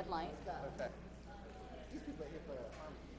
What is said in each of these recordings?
red light. Okay. These people are here for harmony. Good.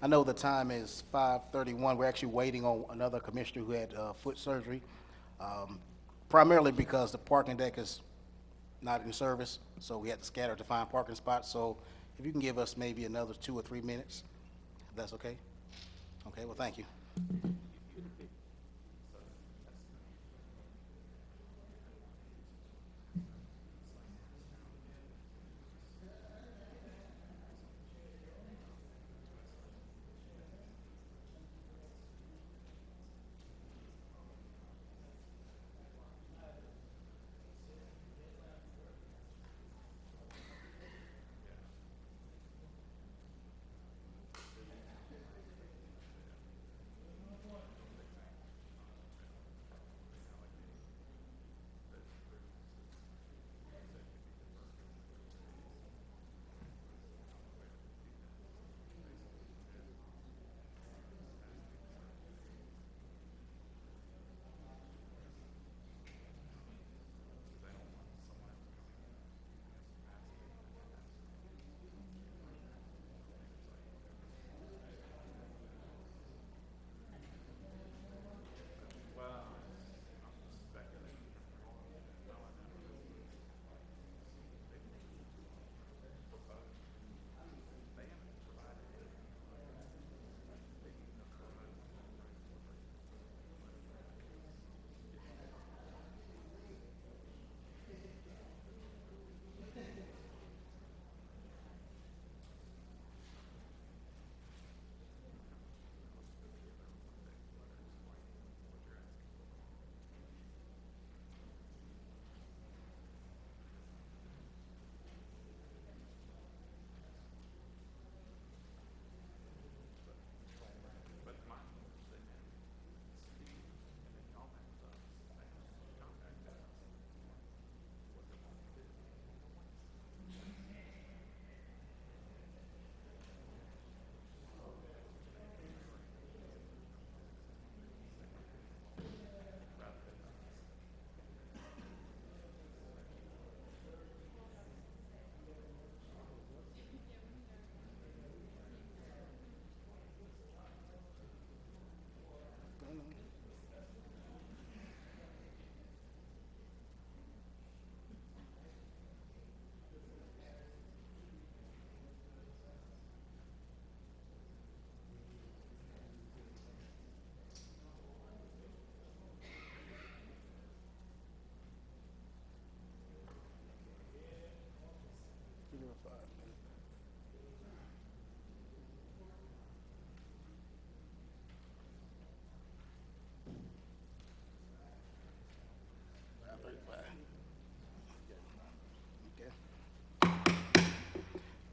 I know the time is 5:31. We're actually waiting on another commissioner who had uh, foot surgery, um, primarily because the parking deck is not in service, so we had to scatter to find parking spots. So if you can give us maybe another two or three minutes, that's okay? Okay, well, thank you.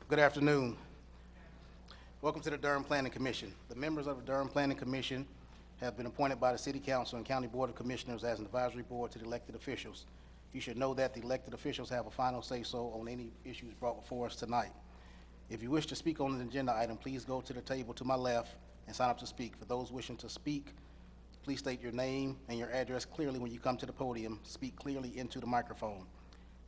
Good afternoon. Welcome to the Durham Planning Commission. The members of the Durham Planning Commission have been appointed by the City Council and County Board of Commissioners as an advisory board to the elected officials. You should know that the elected officials have a final say-so on any issues brought before us tonight. If you wish to speak on an agenda item, please go to the table to my left and sign up to speak. For those wishing to speak, please state your name and your address clearly when you come to the podium. Speak clearly into the microphone.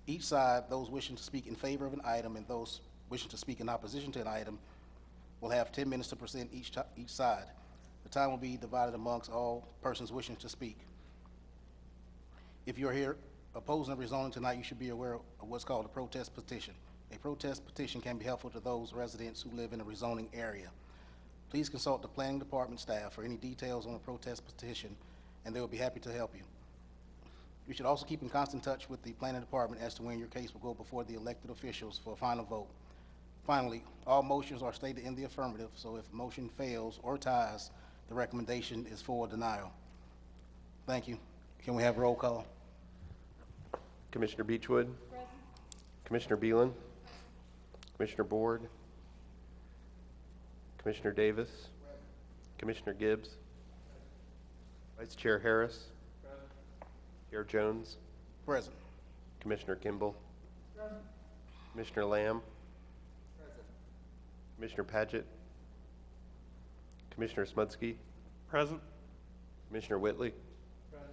Each side, those wishing to speak in favor of an item and those wishing to speak in opposition to an item, will have 10 minutes to present each, each side. The time will be divided amongst all persons wishing to speak. If you're here opposing the rezoning tonight, you should be aware of what's called a protest petition. A protest petition can be helpful to those residents who live in a rezoning area. Please consult the planning department staff for any details on a protest petition, and they will be happy to help you. You should also keep in constant touch with the planning department as to when your case will go before the elected officials for a final vote. Finally, all motions are stated in the affirmative, so if motion fails or ties, the recommendation is for denial. Thank you. Can we have roll call? Commissioner Beechwood. Commissioner Beelen. Commissioner Board. Commissioner Davis. Commissioner Gibbs. Vice Chair Harris. Chair Jones. Present. Commissioner Kimball. Commissioner Lamb. Commissioner Paget. Commissioner Smudsky. Present. Commissioner Whitley. Present.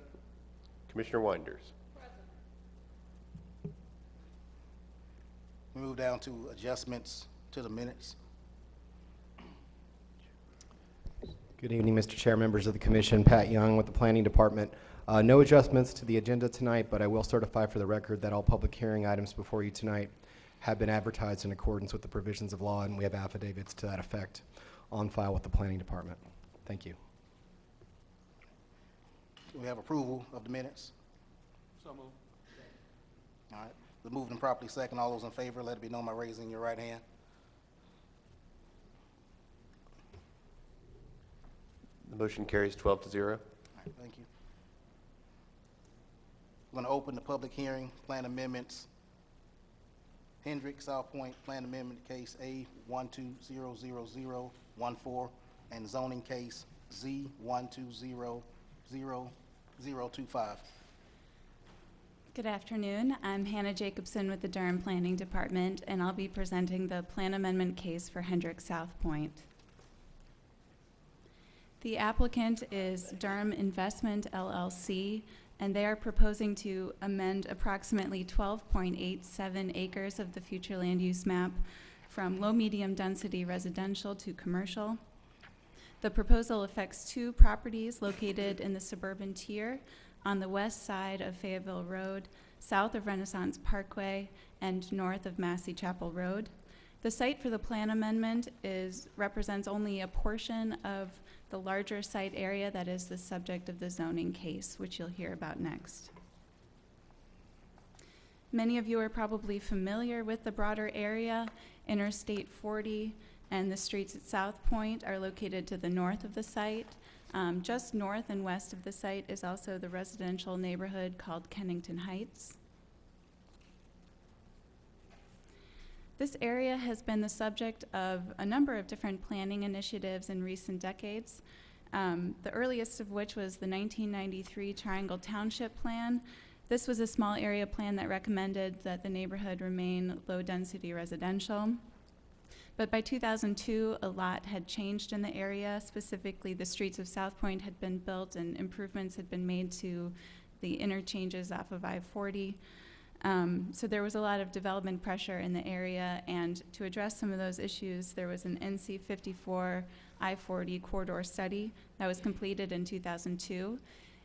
Commissioner Winders. Present. We move down to adjustments to the minutes. Good evening, Mr. Chair, members of the commission. Pat Young with the Planning Department. Uh, No adjustments to the agenda tonight, but I will certify for the record that all public hearing items before you tonight have been advertised in accordance with the provisions of law, and we have affidavits to that effect on file with the Planning Department. Thank you. Do we have approval of the minutes? So moved. All right, the moved and properly second. All those in favor, let it be known by raising your right hand. The motion carries 12 to 0. All right, thank you. I'm going to open the public hearing, plan amendments. Hendrick, South Point, plan amendment case A one two zero zero zero one four, and zoning case Z one two zero zero zero two five. Good afternoon. I'm Hannah Jacobson with the Durham Planning Department, and I'll be presenting the plan amendment case for Hendrick South Point. The applicant is Durham Investment LLC, and they are proposing to amend approximately 12.87 acres of the future land use map from low-medium density residential to commercial. The proposal affects two properties located in the suburban tier on the west side of Fayetteville Road, south of Renaissance Parkway, and north of Massey Chapel Road. The site for the plan amendment is, represents only a portion of the larger site area that is the subject of the zoning case, which you'll hear about next. Many of you are probably familiar with the broader area. Interstate 40 and the streets at South Point are located to the north of the site. Um, just north and west of the site is also the residential neighborhood called Kennington Heights. This area has been the subject of a number of different planning initiatives in recent decades. Um, the earliest of which was the 1993 Triangle Township Plan. This was a small area plan that recommended that the neighborhood remain low-density residential. But by 2002, a lot had changed in the area. Specifically, the streets of South Point had been built and improvements had been made to the interchanges off of I-40. Um, so there was a lot of development pressure in the area, and to address some of those issues, there was an NC 54 I-40 corridor study that was completed in 2002.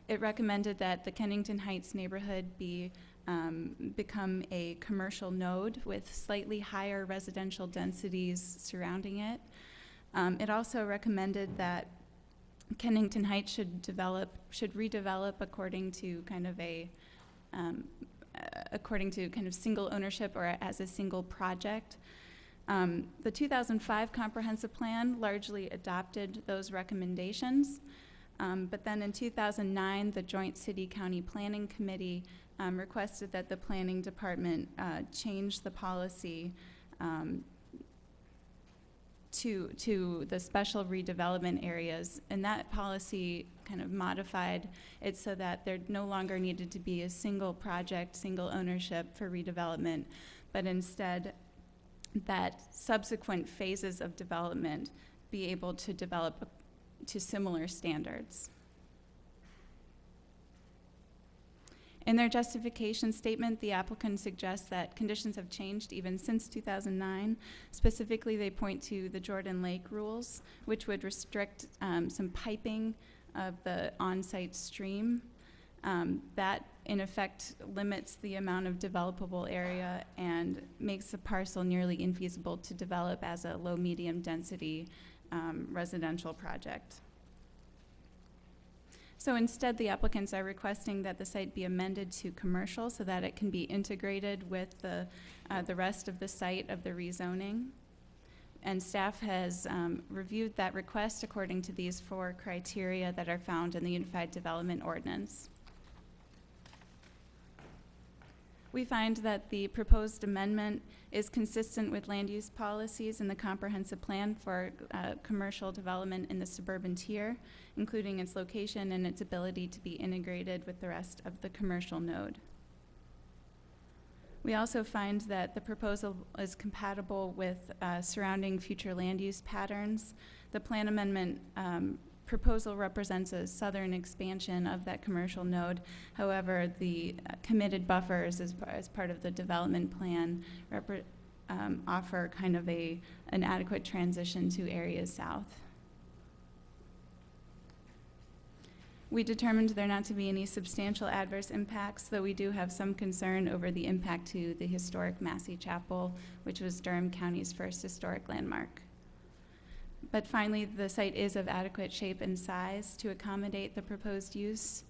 It recommended that the Kennington Heights neighborhood be um, become a commercial node with slightly higher residential densities surrounding it. Um, it also recommended that Kennington Heights should develop, should redevelop according to kind of a, um, according to kind of single ownership or as a single project. Um, the 2005 comprehensive plan largely adopted those recommendations. Um, but then in 2009, the Joint City County Planning Committee um, requested that the planning department uh, change the policy um, to, to the special redevelopment areas. And that policy kind of modified it so that there no longer needed to be a single project, single ownership for redevelopment, but instead that subsequent phases of development be able to develop to similar standards. In their justification statement, the applicant suggests that conditions have changed even since 2009. Specifically, they point to the Jordan Lake rules, which would restrict um, some piping of the on-site stream. Um, that, in effect, limits the amount of developable area and makes the parcel nearly infeasible to develop as a low-medium density um, residential project. So instead, the applicants are requesting that the site be amended to commercial so that it can be integrated with the, uh, the rest of the site of the rezoning. And staff has um, reviewed that request according to these four criteria that are found in the Unified Development Ordinance. We find that the proposed amendment is consistent with land use policies in the comprehensive plan for uh, commercial development in the suburban tier, including its location and its ability to be integrated with the rest of the commercial node. We also find that the proposal is compatible with uh, surrounding future land use patterns. The plan amendment um, proposal represents a southern expansion of that commercial node. However, the uh, committed buffers as, as part of the development plan um, offer kind of a, an adequate transition to areas south. We determined there not to be any substantial adverse impacts, though we do have some concern over the impact to the historic Massey Chapel, which was Durham County's first historic landmark. But finally, the site is of adequate shape and size to accommodate the proposed use.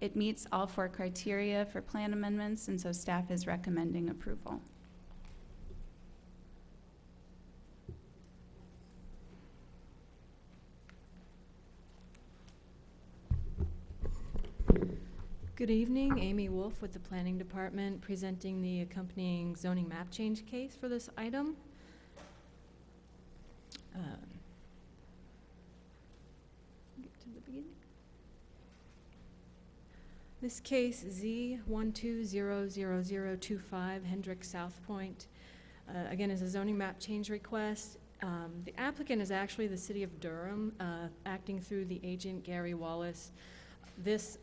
It meets all four criteria for plan amendments, and so staff is recommending approval. Good evening, Amy Wolf with the Planning Department, presenting the accompanying zoning map change case for this item. Um, Get to the beginning. This case, Z one two zero zero zero two five Hendrick South Point, uh, again, is a zoning map change request. Um, The applicant is actually the city of Durham, uh, acting through the agent Gary Wallace. This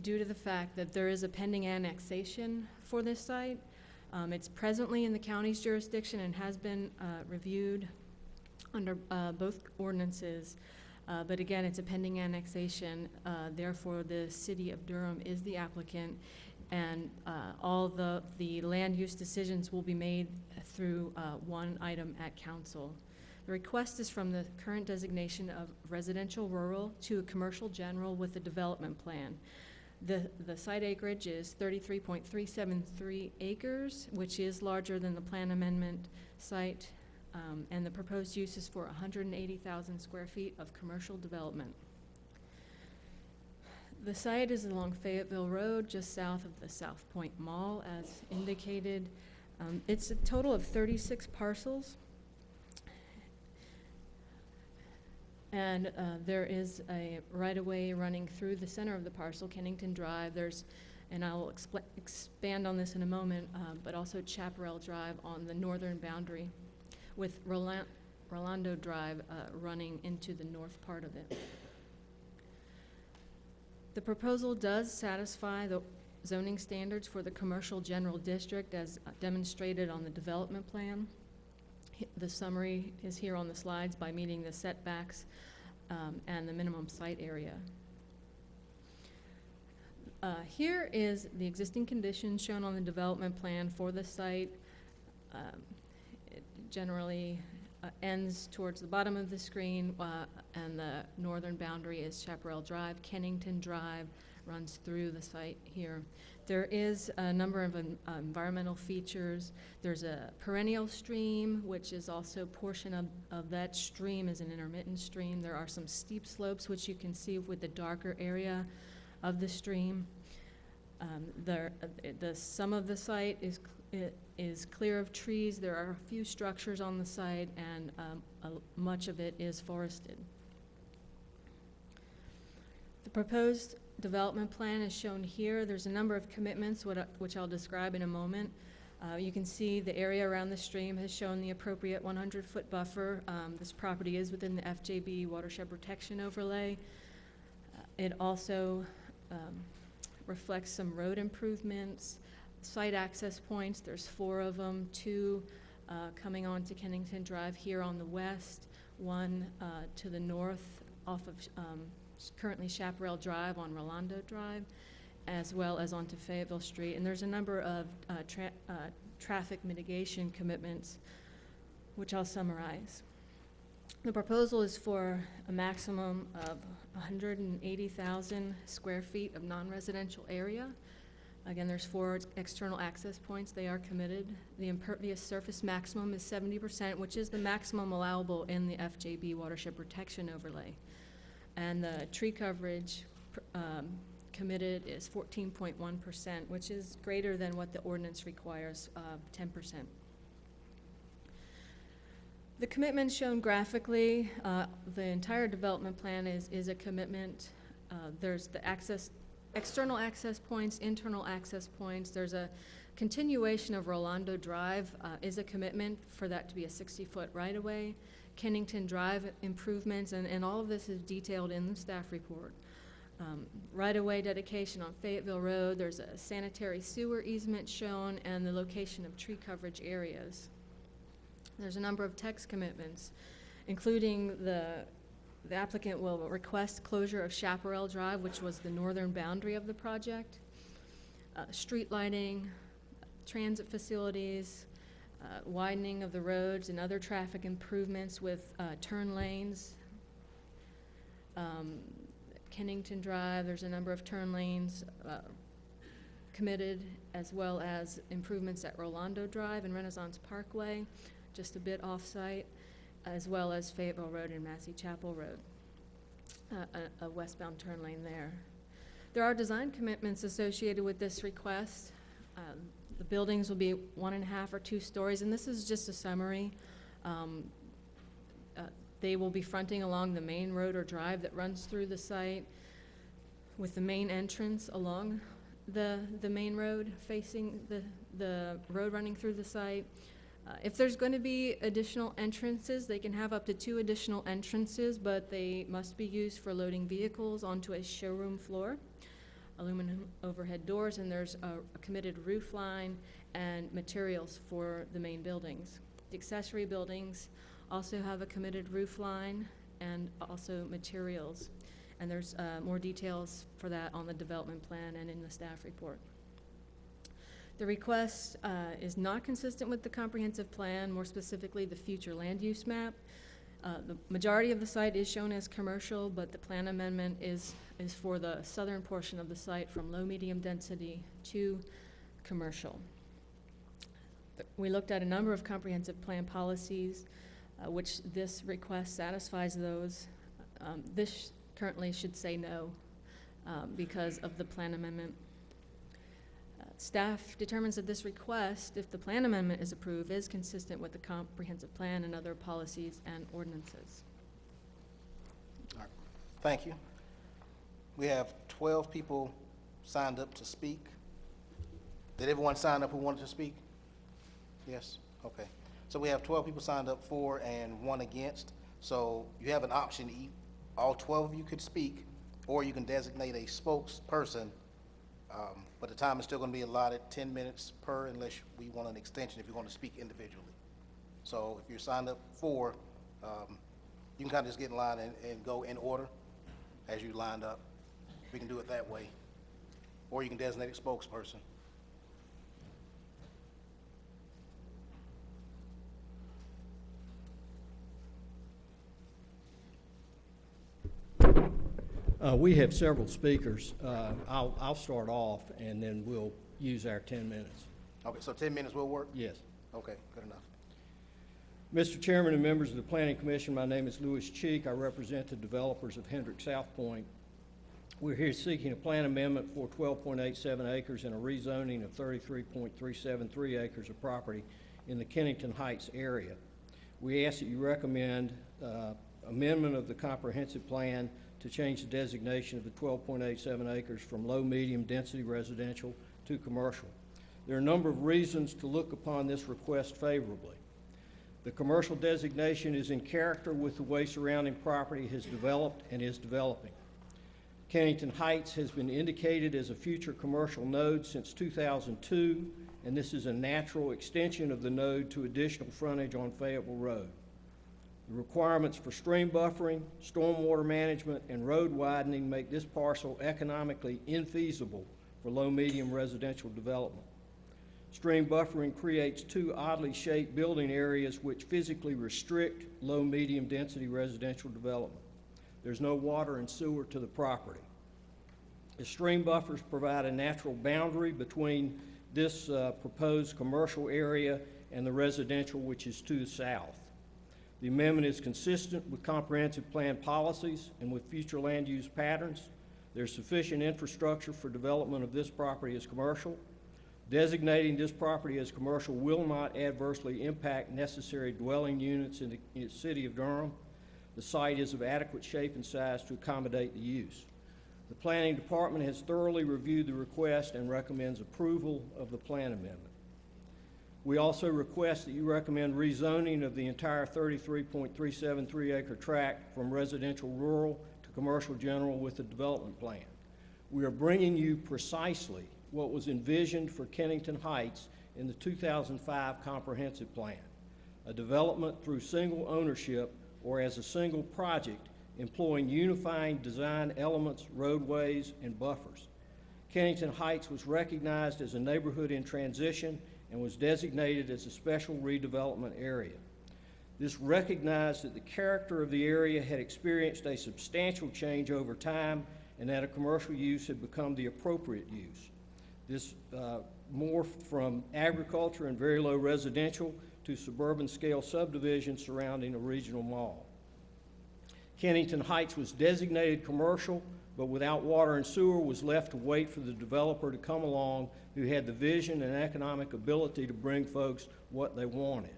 due to the fact that there is a pending annexation for this site. Um, It's presently in the county's jurisdiction and has been uh, reviewed under uh, both ordinances. Uh, But again, it's a pending annexation, uh, therefore the city of Durham is the applicant. And uh, all the, the land use decisions will be made through uh, one item at council. The request is from the current designation of residential rural to a commercial general with a development plan. The, the site acreage is thirty-three point three seven three acres, which is larger than the plan amendment site, um, and the proposed use is for hundred and eighty thousand square feet of commercial development. The site is along Fayetteville Road, just south of the South Point Mall, as indicated. Um, it's a total of thirty-six parcels. And uh, there is a right-of-way running through the center of the parcel, Kennington Drive. There's, and I will expand on this in a moment, uh, but also Chaparral Drive on the northern boundary, with Rolan- Rolando Drive uh, running into the north part of it. The proposal does satisfy the zoning standards for the commercial general district as demonstrated on the development plan. The summary is here on the slides by meeting the setbacks um, and the minimum site area. Uh, Here is the existing conditions shown on the development plan for the site. Um, generally uh, ends towards the bottom of the screen, uh, and the northern boundary is Chaparral Drive. Kennington Drive runs through the site here. There is a number of en- environmental features. There's a perennial stream, which is also portion of, of that stream is an intermittent stream. There are some steep slopes, which you can see with the darker area of the stream. Um, There, uh, the, some of the site is, cl- i- is clear of trees. There are a few structures on the site, and um, much of it is forested. The proposed development plan is shown here. There's a number of commitments, which I'll describe in a moment. Uh, You can see the area around the stream has shown the appropriate 100-foot buffer. Um, This property is within the FJB watershed protection overlay. Uh, It also um, reflects some road improvements, site access points. There's four of them, two uh, coming onto Kennington Drive here on the west, one uh, to the north off of um, currently Chaparral Drive on Rolando Drive, as well as onto Fayetteville Street. And there's a number of uh, tra- uh, traffic mitigation commitments, which I'll summarize. The proposal is for a maximum of 180,000 square feet of non-residential area. Again, there's four external access points. They are committed. The impervious surface maximum is 70%, which is the maximum allowable in the FJB watershed protection overlay. And the tree coverage um, committed is 14.1%, which is greater than what the ordinance requires, uh, 10%. The commitment shown graphically, uh, the entire development plan is, is a commitment. Uh, There's the access, external access points, internal access points. There's a continuation of Rolando Drive uh, is a commitment for that to be a 60-foot right-of-way. Kennington Drive improvements, and, and all of this is detailed in the staff report. Um, Right-of-way dedication on Fayetteville Road, there's a sanitary sewer easement shown, and the location of tree coverage areas. There's a number of text commitments, including the The applicant will request closure of Chaparral Drive, which was the northern boundary of the project. Uh, Street lighting, transit facilities, uh, widening of the roads and other traffic improvements with uh, turn lanes. Um, Kennington Drive, there's a number of turn lanes uh, committed, as well as improvements at Rolando Drive and Renaissance Parkway, just a bit off-site, as well as Fayetteville Road and Massey Chapel Road, uh, a- a westbound turn lane there. There are design commitments associated with this request. Um, The buildings will be one and a half or two stories, and this is just a summary. Um, uh, They will be fronting along the main road or drive that runs through the site, with the main entrance along the, the main road facing the, the road running through the site. Uh, If there's going to be additional entrances, they can have up to two additional entrances, but they must be used for loading vehicles onto a showroom floor. Aluminum overhead doors, and there's a a committed roof line and materials for the main buildings. The accessory buildings also have a committed roof line and also materials. And there's uh, more details for that on the development plan and in the staff report. The request uh, is not consistent with the comprehensive plan, more specifically the future land use map. Uh, The majority of the site is shown as commercial, but the plan amendment is, is for the southern portion of the site from low-medium density to commercial. We looked at a number of comprehensive plan policies, uh, which this request satisfies those. Um, This currently should say no um, because of the plan amendment. Staff determines that this request, if the plan amendment is approved, is consistent with the comprehensive plan and other policies and ordinances. Thank you. We have 12 people signed up to speak. Did everyone sign up who wanted to speak? Yes? Okay. So we have 12 people signed up for and one against. So you have an option, all 12 of you could speak, or you can designate a spokesperson. Um, But the time is still going to be allotted 10 minutes per unless we want an extension if you want to speak individually. So if you're signed up for, um, you can kind of just get in line and, and go in order as you lined up. We can do it that way. Or you can designate a spokesperson. Uh, We have several speakers. Uh, I'll, I'll start off, and then we'll use our 10 minutes. Okay, so 10 minutes will work? Yes. Okay, good enough. Mr. Chairman and members of the Planning Commission, my name is Lewis Cheek. I represent the developers of Hendrick South Point. We're here seeking a plan amendment for 12.87 acres and a rezoning of 33.373 acres of property in the Kennington Heights area. We ask that you recommend uh, amendment of the comprehensive plan to change the designation of the 12.87 acres from low-medium density residential to commercial. There are a number of reasons to look upon this request favorably. The commercial designation is in character with the way surrounding property has developed and is developing. Kennington Heights has been indicated as a future commercial node since 2002, and this is a natural extension of the node to additional frontage on Fayetteville Road. The requirements for stream buffering, stormwater management, and road widening make this parcel economically infeasible for low-medium residential development. Stream buffering creates two oddly shaped building areas which physically restrict low-medium density residential development. There's no water and sewer to the property. The stream buffers provide a natural boundary between this uh, proposed commercial area and the residential, which is to the south. The amendment is consistent with comprehensive plan policies and with future land use patterns. There's sufficient infrastructure for development of this property as commercial. Designating this property as commercial will not adversely impact necessary dwelling units in the, in the city of Durham. The site is of adequate shape and size to accommodate the use. The planning department has thoroughly reviewed the request and recommends approval of the plan amendment. We also request that you recommend rezoning of the entire 33.373 acre tract from residential rural to commercial general with a development plan. We are bringing you precisely what was envisioned for Kennington Heights in the 2005 comprehensive plan, a development through single ownership or as a single project employing unifying design elements, roadways, and buffers. Kennington Heights was recognized as a neighborhood in transition and was designated as a special redevelopment area. This recognized that the character of the area had experienced a substantial change over time and that a commercial use had become the appropriate use. This uh, morphed from agriculture and very low residential to suburban scale subdivisions surrounding a regional mall. Kennington Heights was designated commercial, but without water and sewer was left to wait for the developer to come along who had the vision and economic ability to bring folks what they wanted.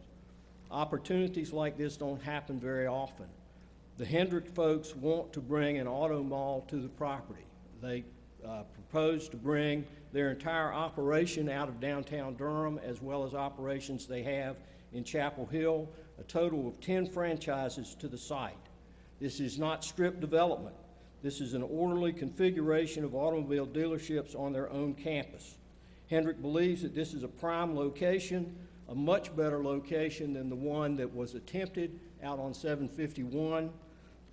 Opportunities like this don't happen very often. The Hendrick folks want to bring an auto mall to the property. They uh, propose to bring their entire operation out of downtown Durham as well as operations they have in Chapel Hill, a total of 10 franchises to the site. This is not strip development. This is an orderly configuration of automobile dealerships on their own campus. Hendrick believes that this is a prime location, a much better location than the one that was attempted out on 751,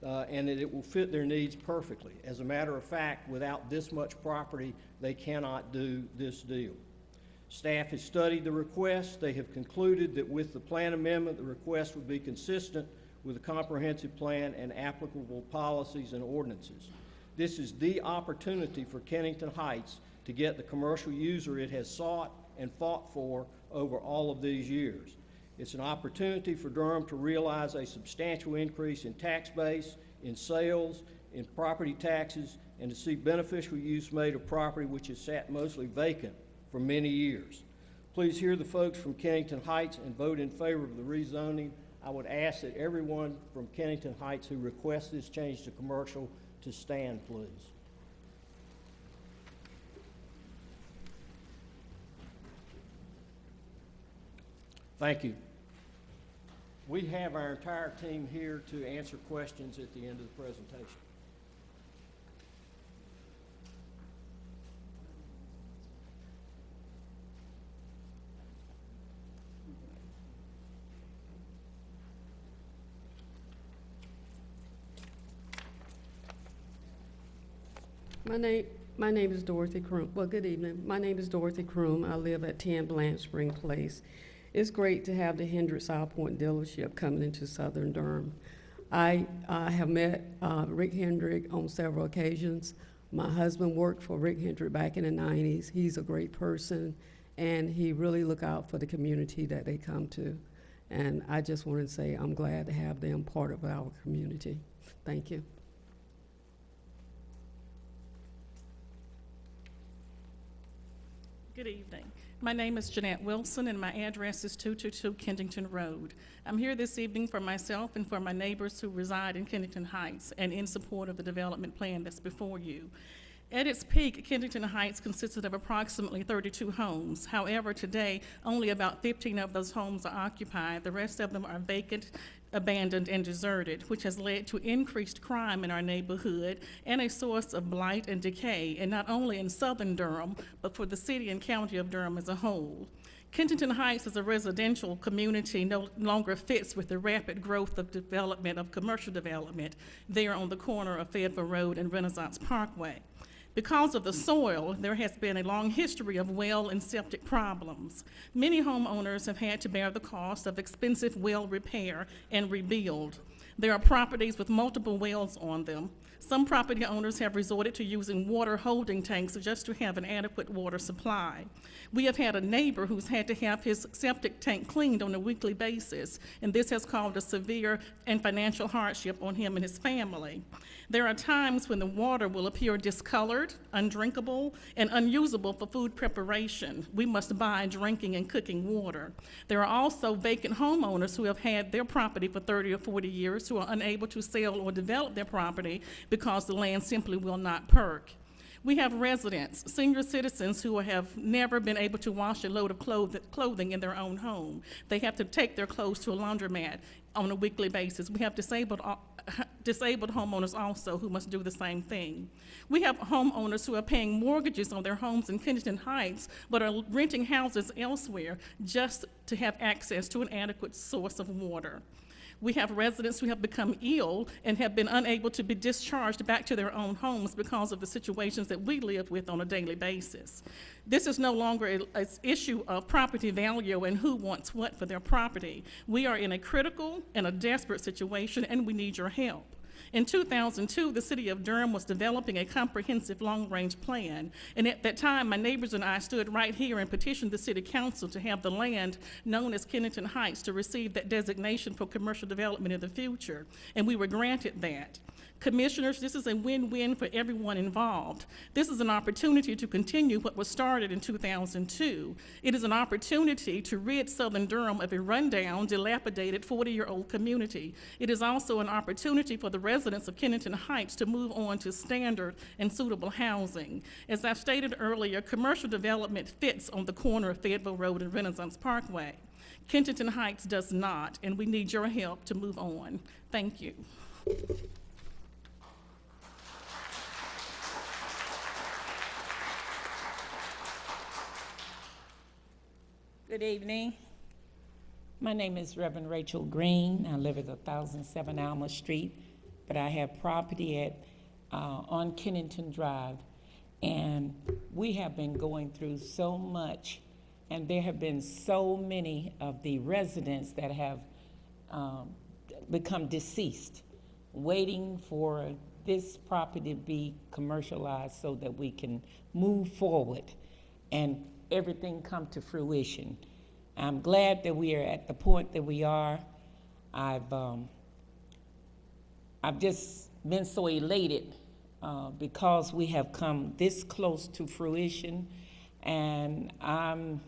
uh, and that it will fit their needs perfectly. As a matter of fact, without this much property, they cannot do this deal. Staff has studied the request. They have concluded that with the plan amendment, the request would be consistent with the comprehensive plan and applicable policies and ordinances. This is the opportunity for Kennington Heights to get the commercial user it has sought and fought for over all of these years. It's an opportunity for Durham to realize a substantial increase in tax base, in sales, in property taxes, and to see beneficial use made of property which has sat mostly vacant for many years. Please hear the folks from Kennington Heights and vote in favor of the rezoning. I would ask that everyone from Kennington Heights who requests this change to commercial to stand, please. Thank you. We have our entire team here to answer questions at the end of the presentation. My name, my name is Dorothy Kroom. Well, good evening. My name is Dorothy Kroom. I live at 10 Blanche Spring Place. It's great to have the Hendricks South Point dealership coming into Southern Durham. I uh, have met uh, Rick Hendrick on several occasions. My husband worked for Rick Hendrick back in the 90s. He's a great person, and he really look out for the community that they come to. And I just want to say I'm glad to have them part of our community. Thank you. Good evening. My name is Jeanette Wilson, and my address is 222 Kennington Road. I'm here this evening for myself and for my neighbors who reside in Kennington Heights and in support of the development plan that's before you. At its peak, Kennington Heights consisted of approximately 32 homes. However, today, only about 15 of those homes are occupied. The rest of them are vacant, abandoned, and deserted, which has led to increased crime in our neighborhood and a source of blight and decay, and not only in southern Durham, but for the city and county of Durham as a whole. Kennington Heights as a residential community no longer fits with the rapid growth of development, of commercial development, there on the corner of Fayetteville Road and Renaissance Parkway. Because of the soil, there has been a long history of well and septic problems. Many homeowners have had to bear the cost of expensive well repair and rebuild. There are properties with multiple wells on them. Some property owners have resorted to using water holding tanks just to have an adequate water supply. We have had a neighbor who's had to have his septic tank cleaned on a weekly basis, and this has caused a severe and financial hardship on him and his family. There are times when the water will appear discolored, undrinkable, and unusable for food preparation. We must buy drinking and cooking water. There are also vacant homeowners who have had their property for 30 or 40 years who are unable to sell or develop their property because the land simply will not perk. We have residents, senior citizens who have never been able to wash a load of clothing in their own home. They have to take their clothes to a laundromat on a weekly basis. We have disabled, disabled homeowners also who must do the same thing. We have homeowners who are paying mortgages on their homes in Kennington Heights but are renting houses elsewhere just to have access to an adequate source of water. We have residents who have become ill and have been unable to be discharged back to their own homes because of the situations that we live with on a daily basis. This is no longer an issue of property value and who wants what for their property. We are in a critical and a desperate situation, and we need your help. In 2002, the city of Durham was developing a comprehensive long-range plan. And at that time, my neighbors and I stood right here and petitioned the city council to have the land known as Kennington Heights to receive that designation for commercial development in the future. And we were granted that. Commissioners, this is a win-win for everyone involved. This is an opportunity to continue what was started in 2002. It is an opportunity to rid Southern Durham of a rundown, dilapidated 40-year-old community. It is also an opportunity for the residents of Kennington Heights to move on to standard and suitable housing. As I've stated earlier, commercial development fits on the corner of Fayetteville Road and Renaissance Parkway. Kennington Heights does not, and we need your help to move on. Thank you. Good evening. My name is Reverend Rachel Green. I live at 1007 Alma Street, but I have property at, uh, on Kennington Drive. And we have been going through so much, and there have been so many of the residents that have um, become deceased, waiting for this property to be commercialized so that we can move forward and everything come to fruition. I'm glad that we are at the point that we are. I've, um, I've just been so elated uh, because we have come this close to fruition. And I'm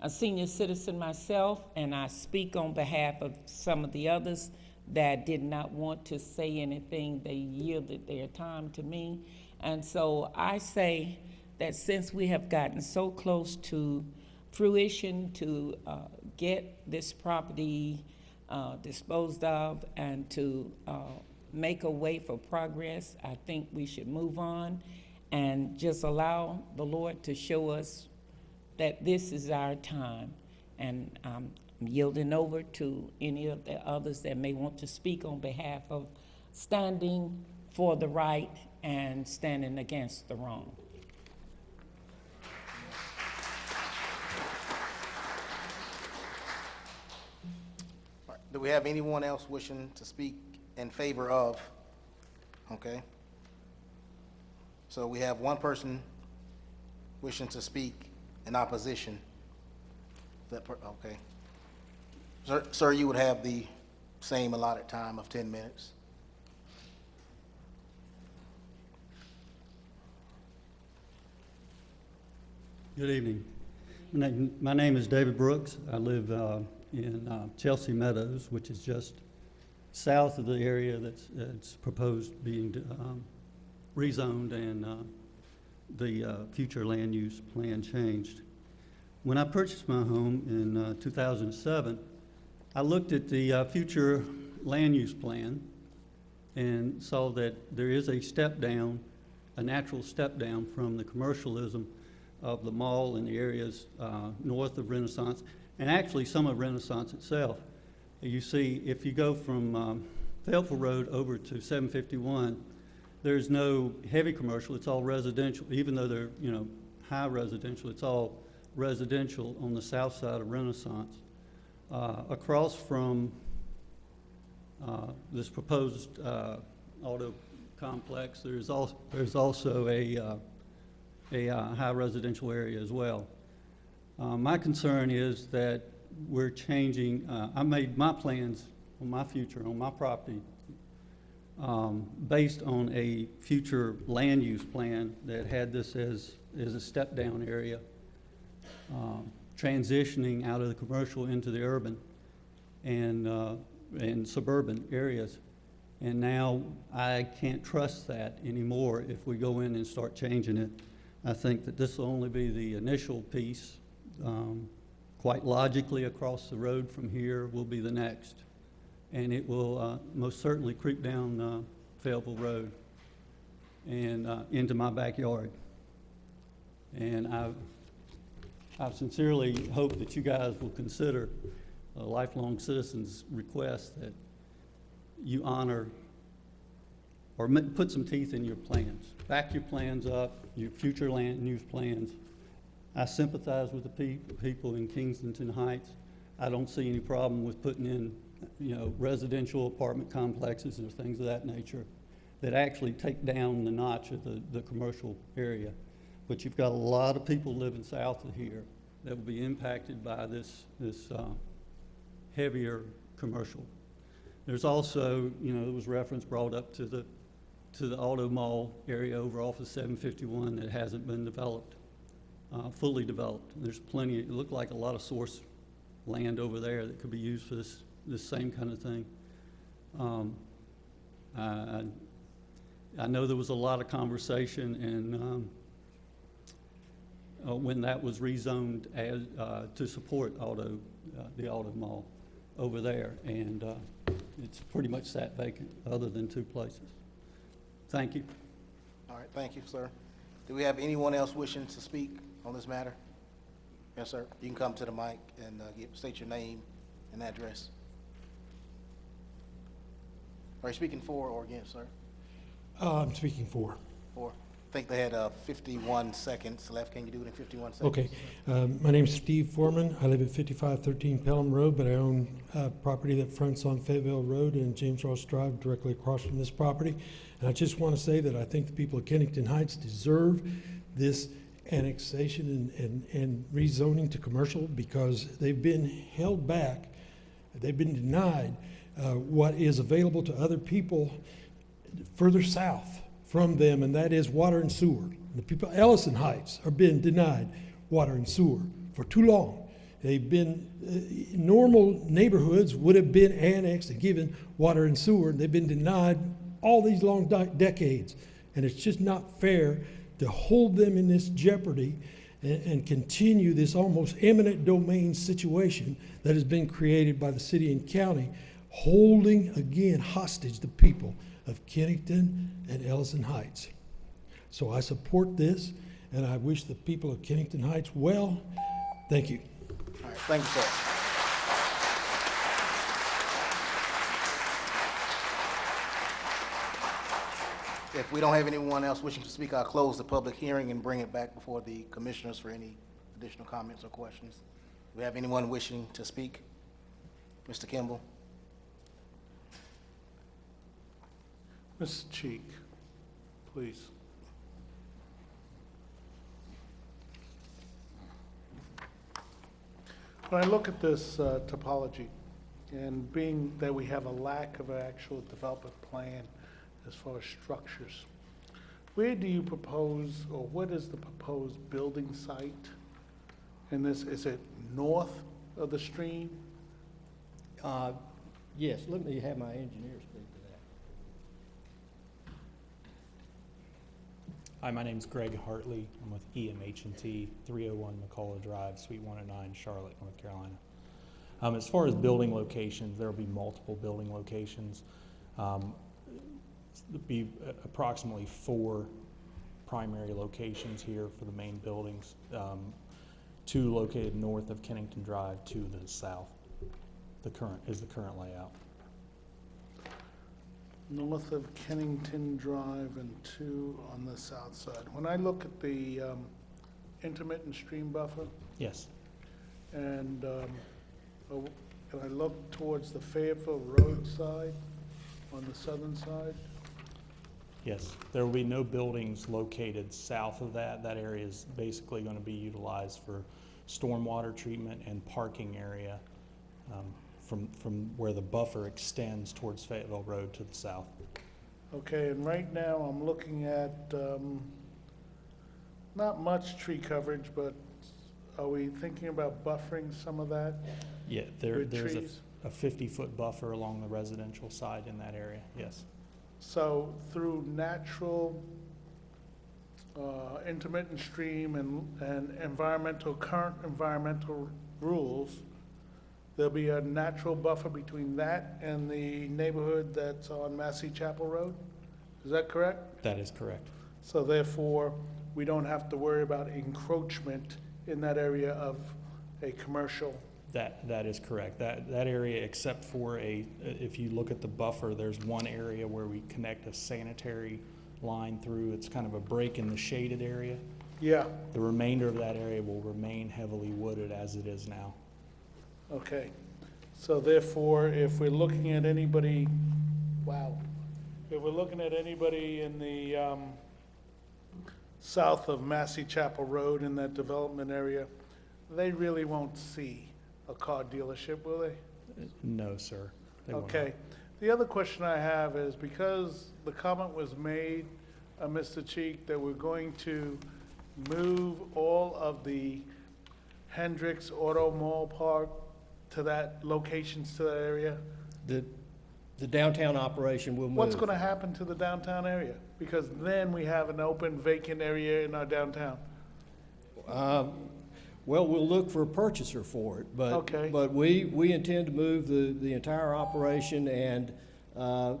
a senior citizen myself, and I speak on behalf of some of the others that did not want to say anything. They yielded their time to me. And so I say that since we have gotten so close to fruition to uh, get this property uh, disposed of and to uh, make a way for progress, I think we should move on and just allow the Lord to show us that this is our time. And I'm yielding over to any of the others that may want to speak on behalf of standing for the right and standing against the wrong. Do we have anyone else wishing to speak in favor of? Okay. So we have one person wishing to speak in opposition. That, okay. Sir, sir, you would have the same allotted time of 10 minutes. Good evening. My name- My name is David Brooks. I live uh, in uh, Chelsea Meadows, which is just south of the area that's that's proposed being um, rezoned and uh, the uh, future land use plan changed. When I purchased my home in uh, 2007, I looked at the uh, future land use plan and saw that there is a step down, a natural step down from the commercialism of the mall and the areas uh, north of Renaissance, and actually some of Renaissance itself. You see, if you go from um, Fayetteville Road over to 751, there's no heavy commercial, it's all residential, even though they're, you know, high residential, it's all residential on the south side of Renaissance. Uh, Across from uh, this proposed uh, auto complex, there's also, there's also a, uh, a uh, high residential area as well. Uh, My concern is that we're changing, uh, I made my plans on my future, on my property, um, based on a future land use plan that had this as, as a step-down area, um, transitioning out of the commercial into the urban and, uh, and suburban areas. And now I can't trust that anymore if we go in and start changing it. I think that this will only be the initial piece. Um, Quite logically, across the road from here will be the next. And it will uh, most certainly creep down uh, Fayetteville Road and uh, into my backyard. And I, I sincerely hope that you guys will consider a lifelong citizen's request that you honor or put some teeth in your plans. Back your plans up, your future land use plans. I sympathize with the peop- people in Kingston Heights. I don't see any problem with putting in, you know, residential apartment complexes or things of that nature that actually take down the notch of the, the commercial area. But you've got a lot of people living south of here that will be impacted by this, this, uh, heavier commercial. There's also, you know, there was reference brought up to the, to the auto mall area over off of seven fifty-one that hasn't been developed, uh, fully developed. There's plenty, it looked like a lot of source land over there that could be used for this, this same kind of thing. Um, I, I- know there was a lot of conversation and, um, uh, when that was rezoned as, uh, to support auto, uh, the auto mall over there. And, uh, it's pretty much sat vacant, other than two places. Thank you. All right, thank you, sir. Do we have anyone else wishing to speak on this matter? Yes, sir. You can come to the mic and uh, give, state your name and address. Are you speaking for or against, sir? Uh, I'm speaking for. For? I think they had uh, 51 seconds left. Can you do it in 51 seconds? Okay. Um, My name's Steve Foreman. I live at 5513 Pelham Road, but I own uh, property that fronts on Fayetteville Road and James Ross Drive directly across from this property. And I just want to say that I think the people of Kennington Heights deserve this annexation and, and, and rezoning to commercial because they've been held back, they've been denied uh, what is available to other people further south from them, and that is water and sewer. The people, Ellison Heights are being denied water and sewer for too long. They've been, uh, normal neighborhoods would have been annexed and given water and sewer, and they've been denied all these long de- decades. And it's just not fair to hold them in this jeopardy and, and continue this almost eminent domain situation that has been created by the city and county, holding again hostage the people of Kennington and Ellison Heights. So I support this, and I wish the people of Kennington Heights well. Thank you. All right, thank you, sir. If we don't have anyone else wishing to speak, I'll close the public hearing and bring it back before the commissioners for any additional comments or questions. Do we have anyone wishing to speak? Mr. Kimball? Mrs. Cheek, please. When I look at this uh, topology, and being that we have a lack of an actual development plan as far as structures, where do you propose, or what is the proposed building site in this? Is it north of the stream? Uh, Yes, let me have my engineer speak to that. Hi, my name's Greg Hartley. I'm with EMH&T, 301 McCullough Drive, Suite 109, Charlotte, North Carolina. Um, as far as building locations, there will be multiple building locations. Um, there'll be approximately four primary locations here for the main buildings. Um, two located north of Kennington Drive, two to the south. The current, is the current layout. north of Kennington Drive and two on the south side. When I look at the um, intermittent stream buffer Yes, and, um, oh, and I look towards the Fayetteville Road side on the southern side, Yes, there will be no buildings located south of that. That area is basically going to be utilized for stormwater treatment and parking area um, from, from where the buffer extends towards Fayetteville Road to the south. okay, and right now I'm looking at, um, not much tree coverage, but are we thinking about buffering some of that? Yeah, there, there's trees? a 50-foot buffer along the residential side in that area, yes. So through natural, uh, intermittent stream and, and environmental, current environmental rules, there'll be a natural buffer between that and the neighborhood that's on Massey Chapel Road? Is that correct? That is correct. So therefore, we don't have to worry about encroachment in that area of a commercial That, that is correct. That, that area, except for a, if you look at the buffer, there's one area where we connect a sanitary line through. It's kind of a break in the shaded area. Yeah, The remainder of that area will remain heavily wooded as it is now. okay. So therefore, if we're looking at anybody, wow, if we're looking at anybody in the, um, south of Massey Chapel Road in that development area, they really won't see a car dealership, will they? No, sir. they will not. Okay. The other question I have is because the comment was made, uh, Mr. Cheek, that we're going to move all of the Hendricks Auto Mall Park to that, locations to that area, The, the downtown operation will move. what's gonna happen to the downtown area? Because then we have an open vacant area in our downtown. Um, Well, we'll look for a purchaser for it, but. Okay. But we, we intend to move the, the entire operation and uh,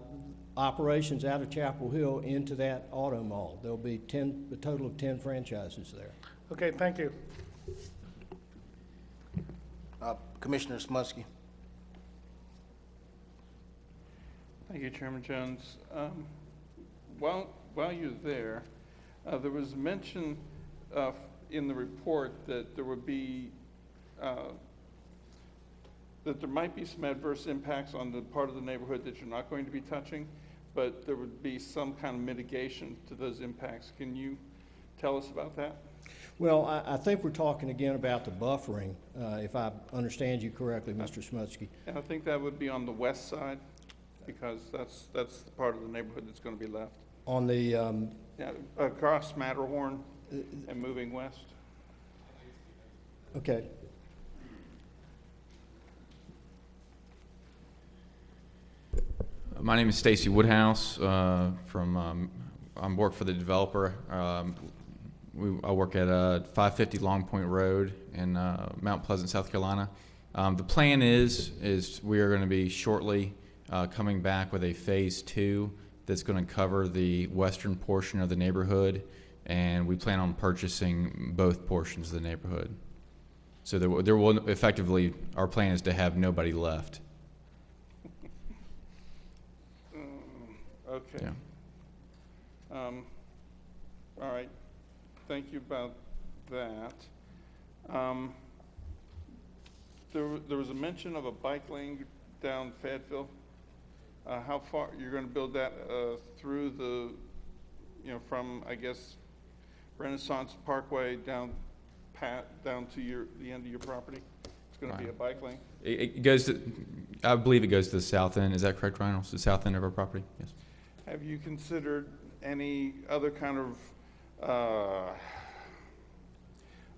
operations out of Chapel Hill into that auto mall. There'll be 10, a total of 10 franchises there. Okay, thank you. Uh, Commissioner Smutsky. Thank you, Chairman Jones. Um, While, while you're there, uh, there was mention uh, in the report that there would be, uh, that there might be some adverse impacts on the part of the neighborhood that you're not going to be touching, but there would be some kind of mitigation to those impacts. Can you tell us about that? Well, I, I think we're talking again about the buffering, uh, if I understand you correctly, Mr. Smutsky. And I think that would be on the west side, because that's, that's the part of the neighborhood that's going to be left. On the, um, Yeah, across Matterhorn and moving west. okay, My name is Stacy Woodhouse uh, from, um, I work for the developer. Um, we, I work at uh, 550 Long Point Road in uh, Mount Pleasant, South Carolina. Um, the plan is, is we are going to be shortly uh, coming back with a phase two that's going to cover the western portion of the neighborhood, and we plan on purchasing both portions of the neighborhood. So there, will- there will effectively, our plan is to have nobody left. Okay. Yeah. Um, All right, thank you about that. Um, There, there was a mention of a bike lane down Fayetteville. Uh, How far, you're gonna build that uh, through the, you know, from, I guess, Renaissance Parkway down pat, down to your, the end of your property? It's gonna be a bike lane? It, it goes to, I believe it goes to the south end. Is that correct, Ryan? It's the south end of our property? Yes. Have you considered any other kind of, uh,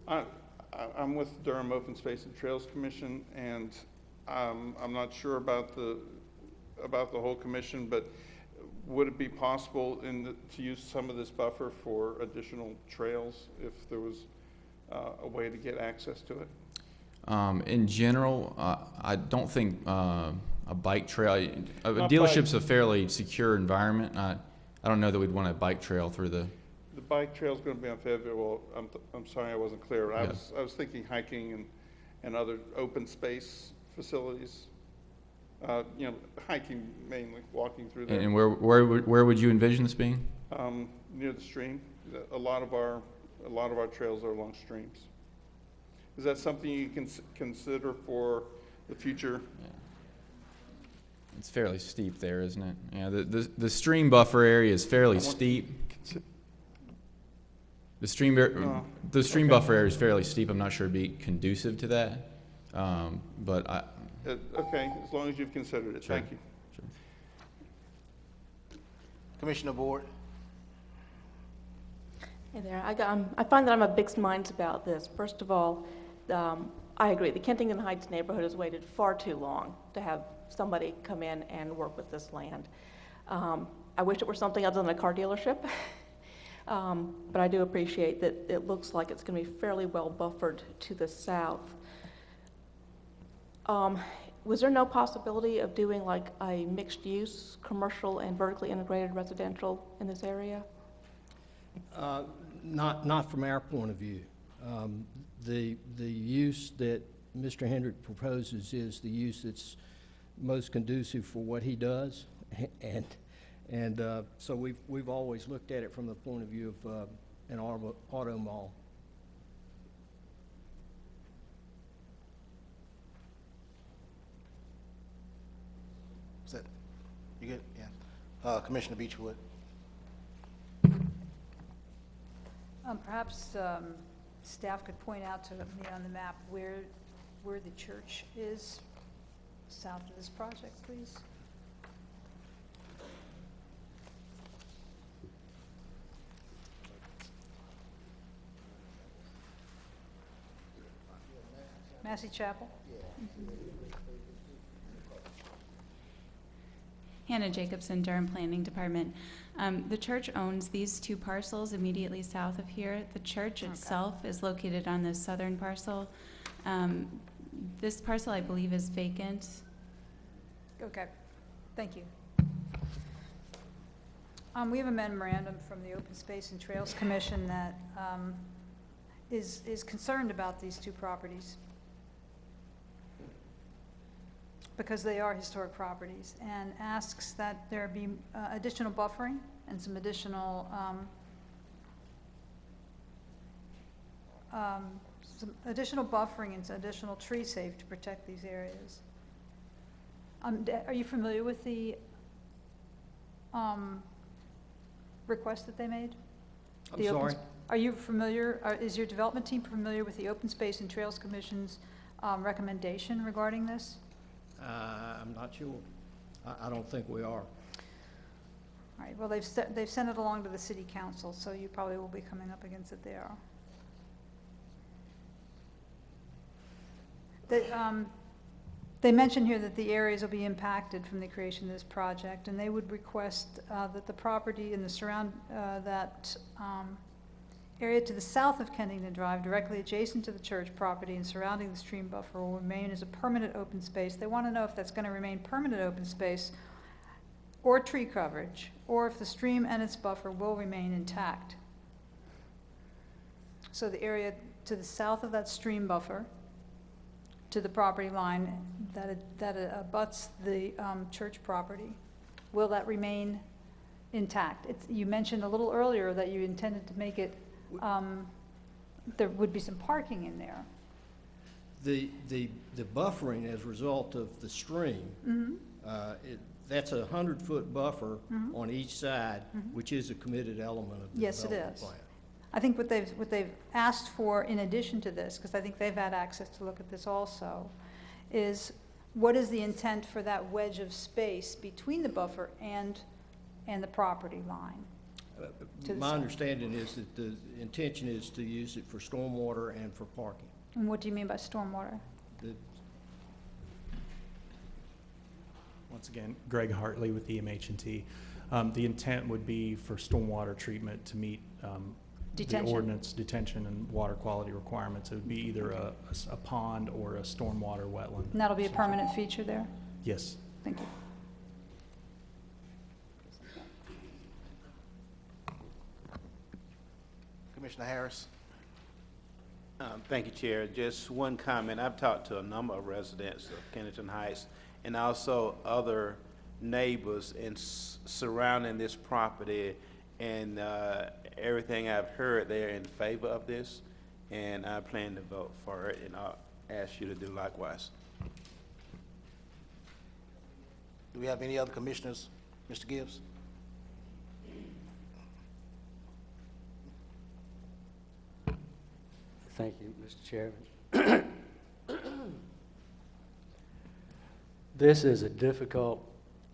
I, I- I'm with Durham Open Space and Trails Commission, and um, I'm not sure about the, about the whole commission, but would it be possible in, the- to use some of this buffer for additional trails if there was uh, a way to get access to it? Um, in general, uh, I don't think, uh, a bike trail, a a Not dealership's a fairly secure environment. I, I don't know that we'd want a bike trail through the, The bike trail's gonna be on Fayetteville, well, I'm, I'm sorry I wasn't clear. I Yeah. was, I was thinking hiking and, and other open space facilities. Uh, you know, hiking mainly, walking through and there. and where, where, would- where would you envision this being? Um, near the stream, a lot of our, a lot of our trails are along streams. Is that something you can consider for the future? It's fairly steep there, isn't it? Yeah, the, the, the stream buffer area is fairly I want- steep. The stream, bar- Oh, the stream okay. buffer area is fairly steep. I'm not sure it'd be conducive to that. Um, but I, Uh, okay, as long as you've considered it, Sure. thank you. Commissioner Board. Hey there, I, got- um, I find that I'm of mixed minds about this. First of all, um, I agree, the Kensington Heights neighborhood has waited far too long to have somebody come in and work with this land. Um, I wish it were something other than a car dealership, Um, but I do appreciate that it looks like it's going to be fairly well buffered to the south. Um, Was there no possibility of doing like a mixed-use, commercial and vertically integrated residential in this area? Uh, Not, not from our point of view. Um, The, the use that Mr. Hendrick proposes is the use that's most conducive for what he does. And, and uh, so we've, we've always looked at it from the point of view of uh, an auto auto mall. Is that, you good? Yeah. Uh, Commissioner Beechwood? Um, Perhaps um, staff could point out to me on the map where, where the church is south of this project, please. Massey Chapel? Hannah Jacobson, Durham Planning Department. Um, The church owns these two parcels immediately south of here. The church itself is located on the southern parcel. Um, This parcel, I believe, is vacant. Okay, thank you. Um, we have a memorandum from the Open Space and Trails Commission that, um, is, is concerned about these two properties. Because they are historic properties, and asks that there be uh, additional buffering and some additional, um, um, some additional buffering and some additional tree safe to protect these areas. Um, are you familiar with the, um, request that they made? I'm The sorry? Are you familiar, are- is your development team familiar with the Open Space and Trails Commission's, um, recommendation regarding this? Uh, I'm not sure. I, I don't think we are. All right, well, they've, they've sent it along to the city council, so you probably will be coming up against it there. They, um, they mention here that the areas will be impacted from the creation of this project, and they would request, uh, that the property in the surround, uh, that, um, area to the south of Kennington Drive, directly adjacent to the church property and surrounding the stream buffer will remain as a permanent open space. They want to know if that's going to remain permanent open space or tree coverage, or if the stream and its buffer will remain intact. So the area to the south of that stream buffer, to the property line that, that abuts the um, church property, will that remain intact? It's, you mentioned a little earlier that you intended to make it, um, there would be some parking in there. The, the, the buffering as a result of the stream, Mhm. uh, it, that's a hundred-foot buffer Mhm. on each side, Mhm. which is a committed element of the Yes, it is. plan. I think what they've, what they've asked for in addition to this, because I think they've had access to look at this also, is what is the intent for that wedge of space between the buffer and, and the property line? To the My south. understanding is that the intention is to use it for stormwater and for parking. And what do you mean by stormwater? The- Once again, Greg Hartley with EMH&T. Um, The intent would be for stormwater treatment to meet um, the Detention. ordinance detention and water quality requirements. It would be either a- a s- a pond or a stormwater wetland. And that'll be a permanent feature there? Yes. Thank you. Commissioner Harris? Um, Thank you, Chair. Just one comment. I've talked to a number of residents of Kennington Heights and also other neighbors in s- surrounding this property. And uh, everything I've heard, they're in favor of this, and I plan to vote for it, and I'll ask you to do likewise. Do we have any other commissioners? Mr. Gibbs? Thank you, Mr. Chairman. This is a difficult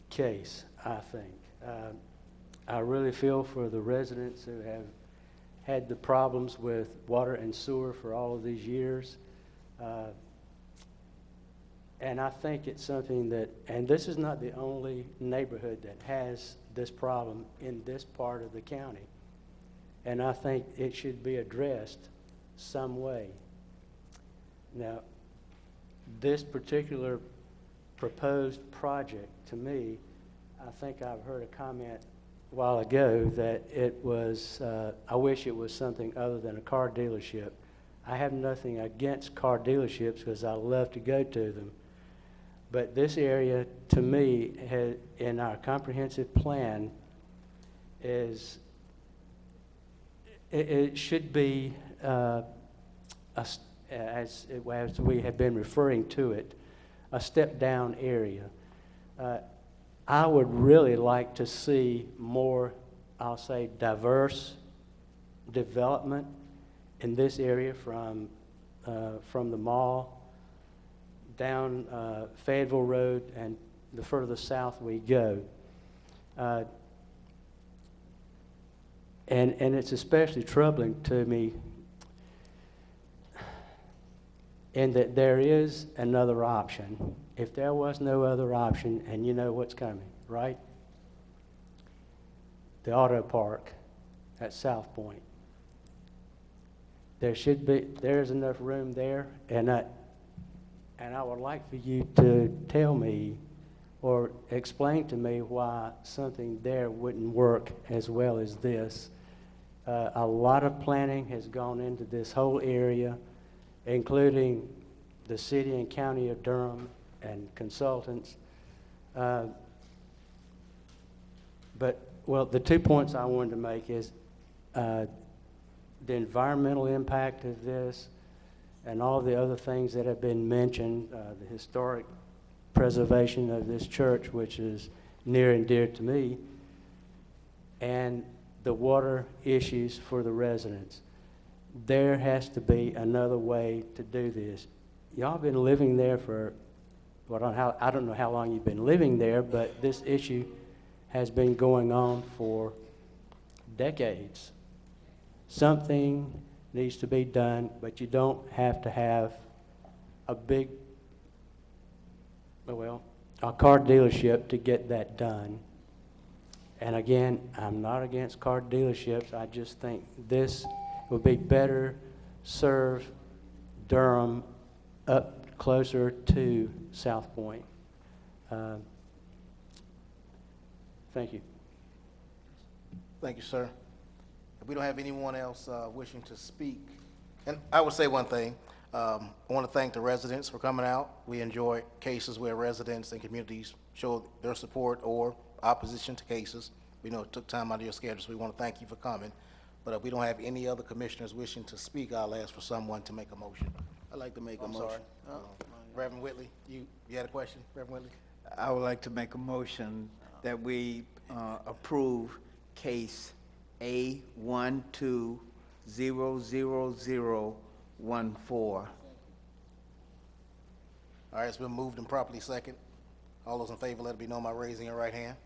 case, I think. Um, I really feel for the residents who have had the problems with water and sewer for all of these years. Uh, And I think it's something that, and this is not the only neighborhood that has this problem in this part of the county. And I think it should be addressed some way. Now, this particular proposed project, to me, I think I've heard a comment a while ago that it was, uh, I wish it was something other than a car dealership. I have nothing against car dealerships because I love to go to them. But this area, to me, has, in our comprehensive plan, is, it, it should be, uh, a as, as we have been referring to it, a step-down area. Uh, I would really like to see more, I'll say, diverse development in this area from, uh, from the mall down uh, Fayetteville Road and the further south we go. Uh, and, and it's especially troubling to me in that there is another option. If there was no other option, and you know what's coming, right? The auto park at Southpoint. There should be, there's enough room there, and I, and I would like for you to tell me or explain to me why something there wouldn't work as well as this. Uh, a lot of planning has gone into this whole area, including the city and county of Durham and consultants. Uh, but, well, the two points I wanted to make is uh, the environmental impact of this and all the other things that have been mentioned, uh, the historic preservation of this church, which is near and dear to me, and the water issues for the residents. There has to be another way to do this. Y'all been living there for, well, I don't, how, I don't know how long you've been living there, but this issue has been going on for decades. Something needs to be done, but you don't have to have a big, oh, well, a car dealership to get that done. And again, I'm not against car dealerships. I just think this would be better serve Durham up closer to Southpoint. Uh, Thank you. Thank you, sir. If we don't have anyone else uh, wishing to speak, and I would say one thing. Um, I want to thank the residents for coming out. We enjoy cases where residents and communities show their support or opposition to cases. We know it took time out of your schedule, so we want to thank you for coming. But if we don't have any other commissioners wishing to speak, I'll ask for someone to make a motion. I'd like to make a I'm motion. sorry. Uh, Reverend Whitley, you, you had a question, Reverend Whitley? I would like to make a motion that we uh, approve case A one two zero zero zero one four. All right, it's been moved and properly second. All those in favor, let it be known by raising your right hand.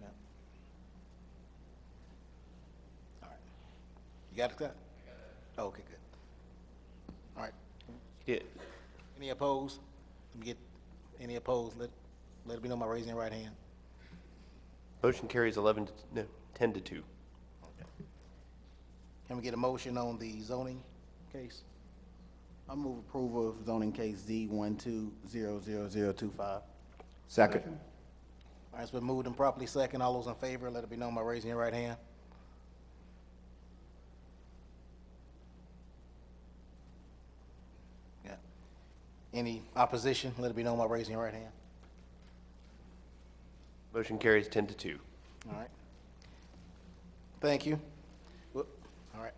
Yeah. All right. You got it, Scott? Oh, okay, good. All right. Yeah. Any opposed? Let me get, any opposed, let, let it be known by raising your right hand. Motion carries 11 to, no, 10 to 2. Can we get a motion on the zoning case? I move approval of zoning case Z one two zero zero zero two five. Second. All right, it's been moved and properly second. All those in favor, let it be known by raising your right hand. Yeah. Any opposition, let it be known by raising your right hand. Motion carries 10 to 2. All right. Thank you. Whoop, All right.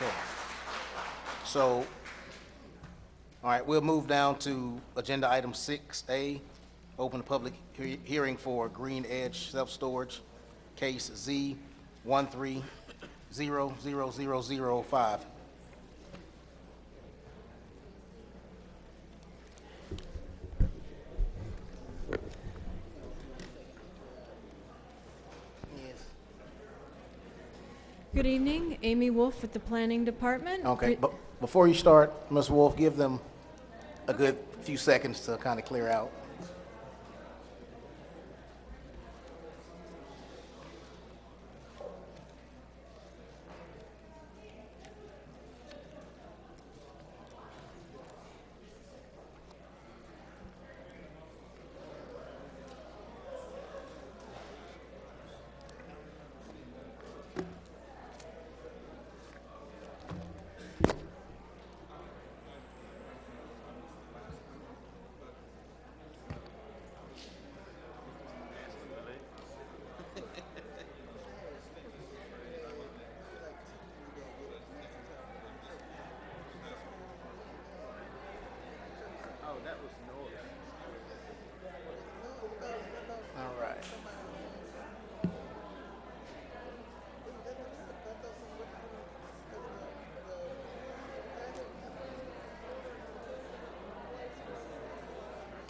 Okay. So, all right, we'll move down to agenda item six A, open the public he- hearing for Green Edge Self-Storage, case Z one three zero zero zero zero five. Good evening, Amy Wolf with the Planning Department. Okay, Re- but before you start, Ms. Wolf, give them a good few seconds to kind of clear out.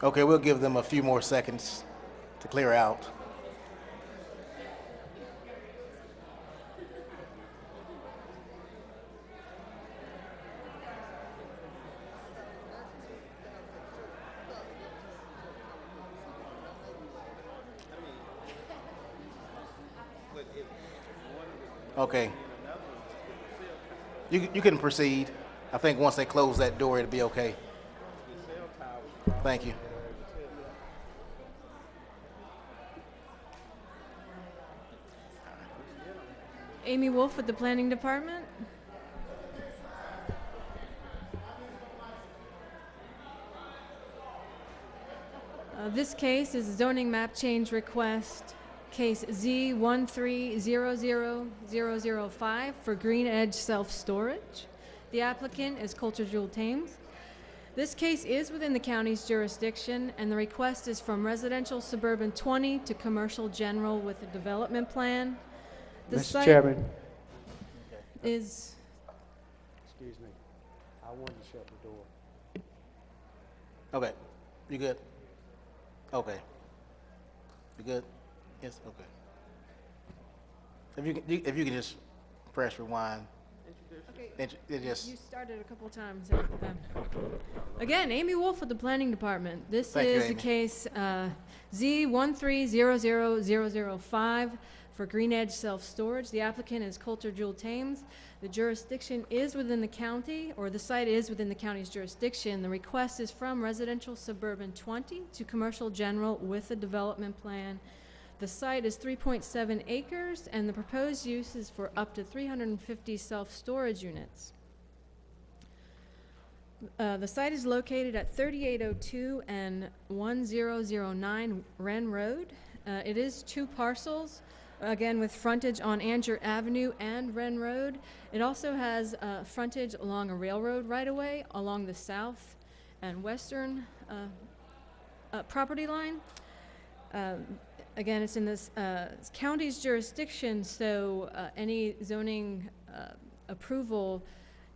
Okay, we'll give them a few more seconds to clear out. Okay. You, you can proceed. I think once they close that door, it'll be okay. Thank you. Amy Wolf with the Planning Department. Uh, This case is zoning map change request, case Z 1300005 for Green Edge Self-Storage. The applicant is Coulter Jewell Thames. This case is within the county's jurisdiction, and the request is from residential suburban 20 to commercial general with a development plan. The Mr. site Chairman, Is, excuse me, I wanted to shut the door. Okay. You good? Okay. You good? Yes, okay. If you, can- you- if you can just press rewind. Int- It just, You started a couple times. Again, Amy Wolf with the Planning Department. This Thank you, is the Amy. case uh, Z 1300005 for Green Edge Self-Storage. The applicant is Coulter Jewell Thames. The jurisdiction is within the county, or the site is within the county's jurisdiction. The request is from residential suburban 20 to commercial general with a development plan. The site is 3.7 acres, and the proposed use is for up to 350 self-storage units. Uh, The site is located at 3802 and 1009 Wren Road. Uh, It is two parcels, again with frontage on Angier Avenue and Wren Road. It also has uh, frontage along a railroad right-of-way along the south and western uh, uh, property line. Um, Again, it's in this uh, county's jurisdiction, so uh, any zoning uh, approval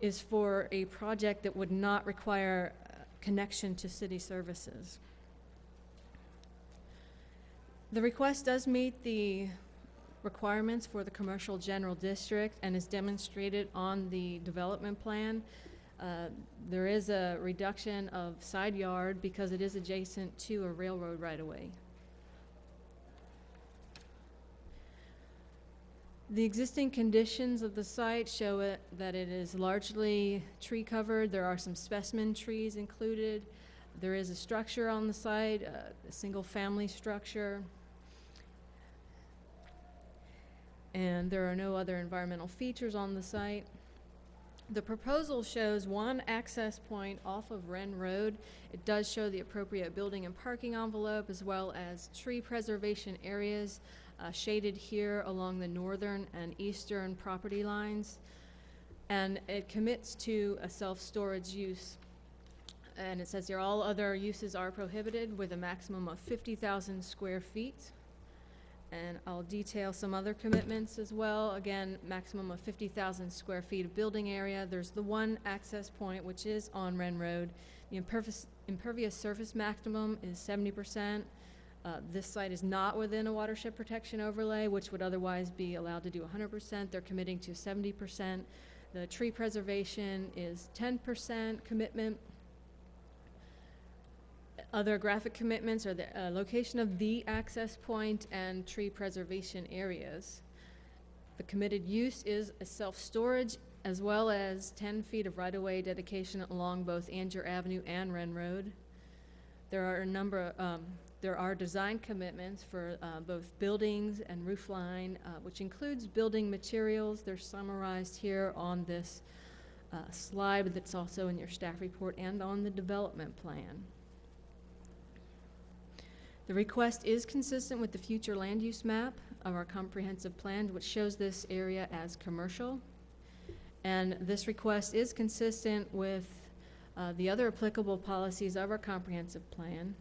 is for a project that would not require connection to city services. The request does meet the requirements for the commercial general district and is demonstrated on the development plan. Uh, There is a reduction of side yard because it is adjacent to a railroad right-of-way. The existing conditions of the site show it, that it is largely tree covered. There are some specimen trees included. There is a structure on the site, a single-family structure. And there are no other environmental features on the site. The proposal shows one access point off of Wren Road. It does show the appropriate building and parking envelope as well as tree preservation areas uh, shaded here along the northern and eastern property lines. And it commits to a self-storage use. And it says here, all other uses are prohibited with a maximum of 50,000 square feet. And I'll detail some other commitments as well. Again, maximum of 50,000 square feet of building area. There's the one access point, which is on Wren Road. The impervious, impervious surface maximum is 70%. Uh, This site is not within a watershed protection overlay, which would otherwise be allowed to do 100%. They're committing to 70%. The tree preservation is 10% commitment. Other graphic commitments are the uh, location of the access point and tree preservation areas. The committed use is a self-storage as well as 10 feet of right-of-way dedication along both Angier Avenue and Wren Road. There are a number, um, there are design commitments for uh, both buildings and roofline, uh, which includes building materials. They're summarized here on this uh, slide that's also in your staff report and on the development plan. The request is consistent with the future land use map of our comprehensive plan, which shows this area as commercial. And this request is consistent with uh, the other applicable policies of our comprehensive plan.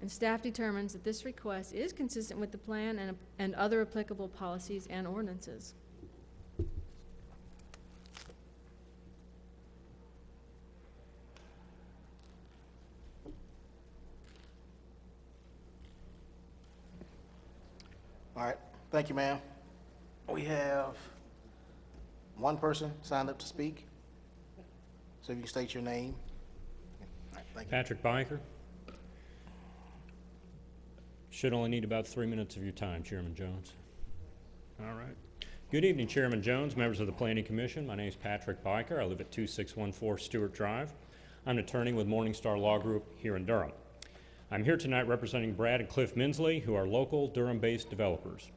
And staff determines that this request is consistent with the plan and, and other applicable policies and ordinances. All right, thank you, ma'am. We have one person signed up to speak. So if you state your name. All right, Thank. Patrick Byker. Should only need about three minutes of your time, Chairman Jones. All right. Good evening, Chairman Jones, members of the Planning Commission. My name is Patrick Byker. I live at 2614 Stewart Drive. I'm an attorney with Morningstar Law Group here in Durham. I'm here tonight representing Brad and Cliff Minsley, who are local Durham-based developers.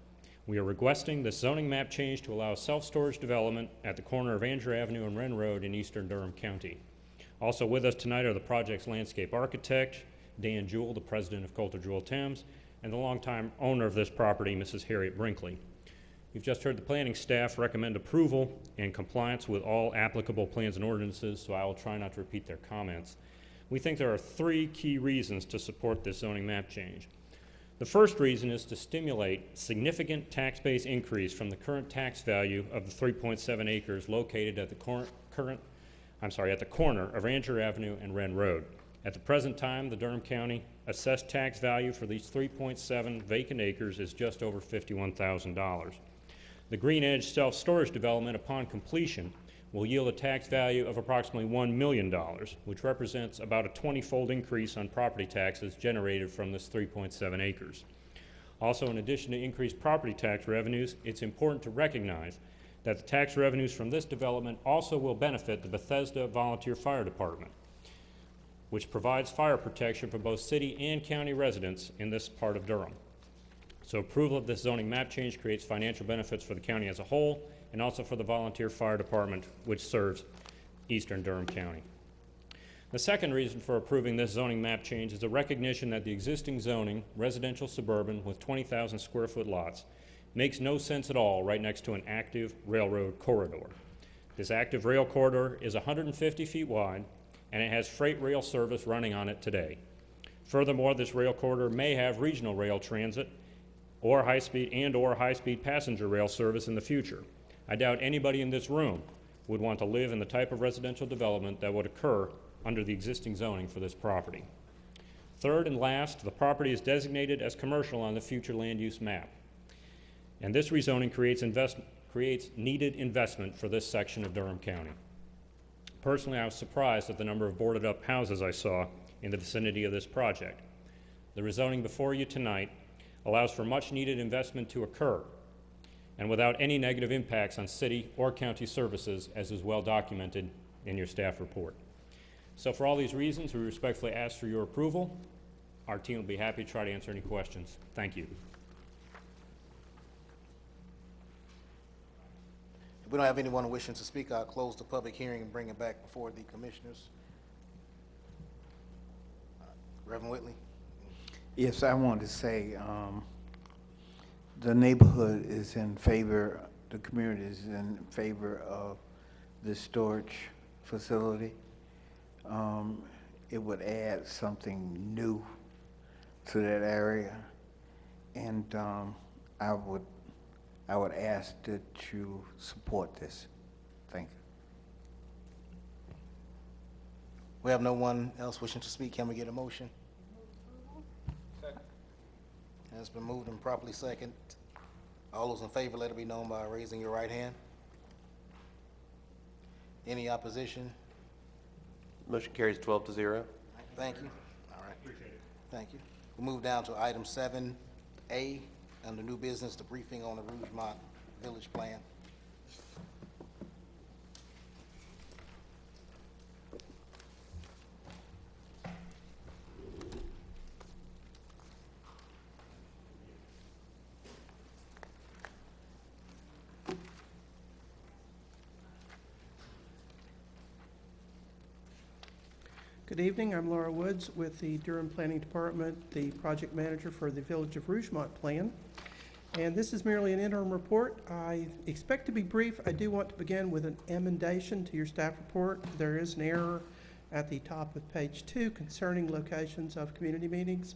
We are requesting the zoning map change to allow self-storage development at the corner of Angier Avenue and Wren Road in eastern Durham County. Also with us tonight are the project's landscape architect, Dan Jewell, the president of Coulter Jewell Thames, and the longtime owner of this property, Mrs. Harriet Brinkley. You've just heard the planning staff recommend approval and compliance with all applicable plans and ordinances, so I will try not to repeat their comments. We think there are three key reasons to support this zoning map change. The first reason is to stimulate significant tax base increase from the current tax value of the 3.7 acres located at the current, I'm sorry, at the corner of Angier Avenue and Wren Road. At the present time, the Durham County assessed tax value for these 3.7 vacant acres is just over $51,000. The Green Edge self-storage development upon completion will yield a tax value of approximately $1 million, which represents about a 20-fold increase on property taxes generated from this 3.7 acres. Also, in addition to increased property tax revenues, it's important to recognize that the tax revenues from this development also will benefit the Bethesda Volunteer Fire Department, which provides fire protection for both city and county residents in this part of Durham. So approval of this zoning map change creates financial benefits for the county as a whole and also for the volunteer fire department, which serves eastern Durham County. The second reason for approving this zoning map change is a recognition that the existing zoning, residential suburban with 20,000 square foot lots, makes no sense at all right next to an active railroad corridor. This active rail corridor is 150 feet wide, and it has freight rail service running on it today. Furthermore, this rail corridor may have regional rail transit or high-speed and or high-speed passenger rail service in the future. I doubt anybody in this room would want to live in the type of residential development that would occur under the existing zoning for this property. Third and last, the property is designated as commercial on the future land use map. And this rezoning creates, invest, creates needed investment for this section of Durham County. Personally, I was surprised at the number of boarded up houses I saw in the vicinity of this project. The rezoning before you tonight allows for much needed investment to occur and without any negative impacts on city or county services as is well documented in your staff report. So for all these reasons, we respectfully ask for your approval. Our team will be happy to try to answer any questions. Thank you. If we don't have anyone wishing to speak, I'll close the public hearing and bring it back before the commissioners. Reverend Whitley? Yes, I wanted to say, um, the neighborhood is in favor, the community is in favor of the storage facility. Um, it would add something new to that area. And, um, I would, I would ask that you support this. Thank you. We have no one else wishing to speak. Can we get a motion? It's been moved and properly second. All those in favor, let it be known by raising your right hand. Any opposition? Motion carries 12 to 0. Thank you. All right. Appreciate it. Thank you. We'll move down to item seven A, under new business, the briefing on the Rougemont Village Plan. Good evening, I'm Laura Woods with the Durham Planning Department, the project manager for the Village of Rougemont Plan. And this is merely an interim report. I expect to be brief. I do want to begin with an emendation to your staff report. There is an error at the top of page two concerning locations of community meetings.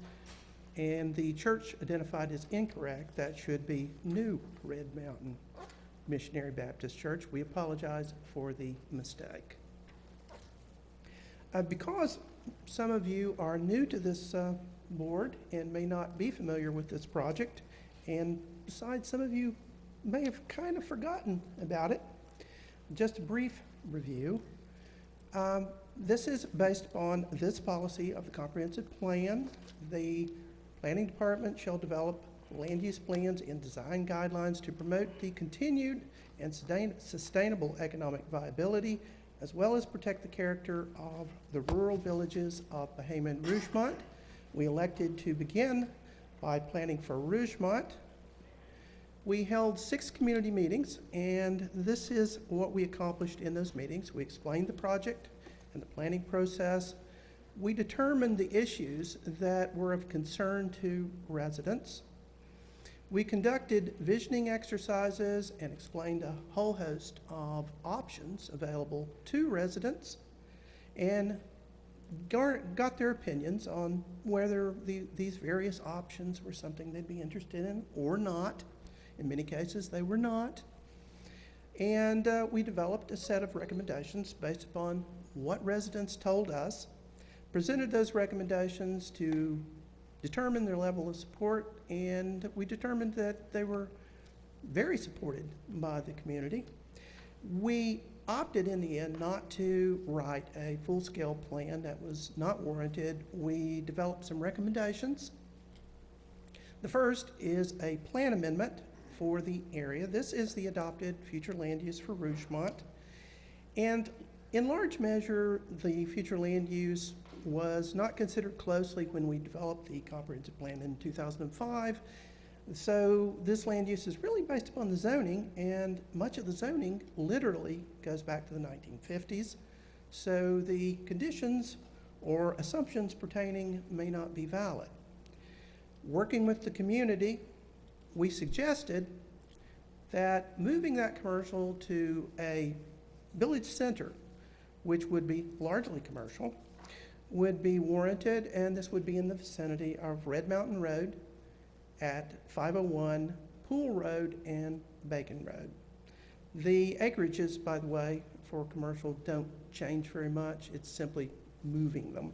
And the church identified as incorrect. That should be New Red Mountain Missionary Baptist Church. We apologize for the mistake. Uh, because some of you are new to this uh, board and may not be familiar with this project, and besides, some of you may have kind of forgotten about it. Just a brief review. Um, This is based on this policy of the comprehensive plan. The planning department shall develop land use plans and design guidelines to promote the continued and sustain- sustainable economic viability, as well as protect the character of the rural villages of Bahama and Rougemont. We elected to begin by planning for Rougemont. We held six community meetings, and this is what we accomplished in those meetings. We explained the project and the planning process. We determined the issues that were of concern to residents. We conducted visioning exercises and explained a whole host of options available to residents and got their opinions on whether the, these various options were something they'd be interested in or not. In many cases, they were not. And uh, we developed a set of recommendations based upon what residents told us, presented those recommendations to determine their level of support, and we determined that they were very supported by the community. We opted in the end not to write a full-scale plan that was not warranted. We developed some recommendations. The first is a plan amendment for the area. This is the adopted future land use for Rougemont. And in large measure, the future land use was not considered closely when we developed the comprehensive plan in 2005. So this land use is really based upon the zoning, and much of the zoning literally goes back to the 1950s. So the conditions or assumptions pertaining may not be valid. Working with the community, we suggested that moving that commercial to a village center, which would be largely commercial, would be warranted, and this would be in the vicinity of Red Mountain Road at 501 Pool Road and Bacon Road. The acreages, by the way, for commercial don't change very much. It's simply moving them.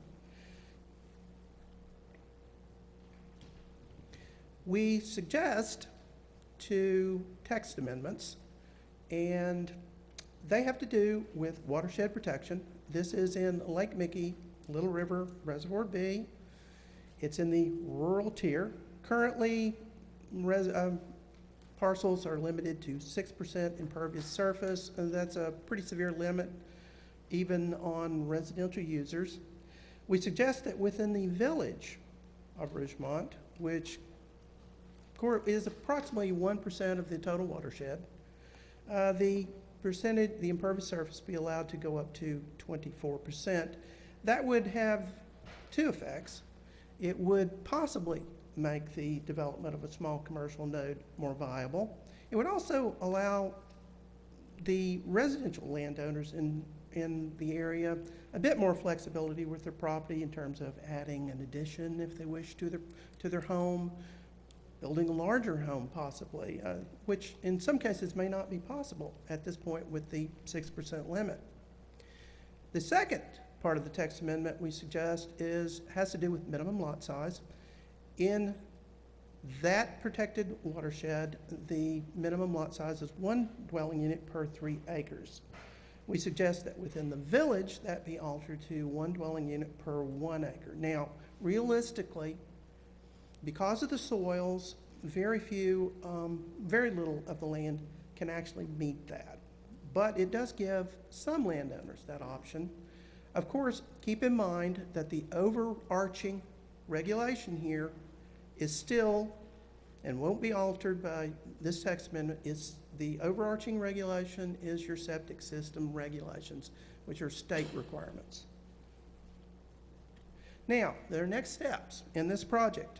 We suggest two text amendments, and they have to do with watershed protection. This is in Lake Michie, Little River Reservoir B. It's in the rural tier. Currently, res, um, parcels are limited to six percent impervious surface, and that's a pretty severe limit even on residential users. We suggest that within the village of Rougemont, which is approximately one percent of the total watershed, uh, the percentage, the impervious surface be allowed to go up to twenty-four percent. That would have two effects. It would possibly make the development of a small commercial node more viable. It would also allow the residential landowners in, in the area a bit more flexibility with their property in terms of adding an addition if they wish to their, to their home, building a larger home possibly, uh, which in some cases may not be possible at this point with the 6% limit. The second part of the text amendment we suggest is, has to do with minimum lot size. In that protected watershed, the minimum lot size is one dwelling unit per three acres. We suggest that within the village, that be altered to one dwelling unit per one acre. Now, realistically, because of the soils, very few, um, very little of the land can actually meet that. But it does give some landowners that option. Of course, keep in mind that the overarching regulation here is still, and won't be altered by this text amendment, is the overarching regulation is your septic system regulations, which are state requirements. Now, there are next steps in this project.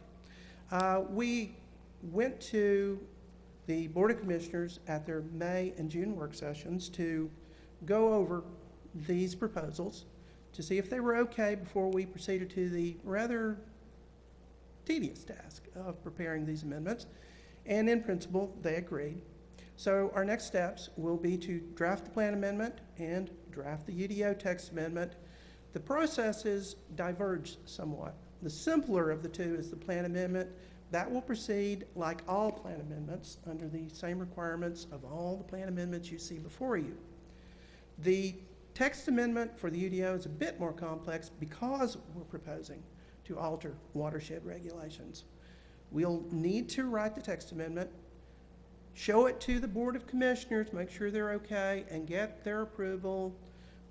Uh, we went to the Board of Commissioners at their May and June work sessions to go over these proposals to see if they were okay before we proceeded to the rather tedious task of preparing these amendments. And in principle, they agreed. So our next steps will be to draft the plan amendment and draft the UDO text amendment. The processes diverge somewhat. The simpler of the two is the plan amendment, That will proceed like all plan amendments, under the same requirements of all the plan amendments you see before you. The text amendment for the UDO is a bit more complex because we're proposing to alter watershed regulations. We'll need to write the text amendment, show it to the Board of Commissioners, make sure they're okay, and get their approval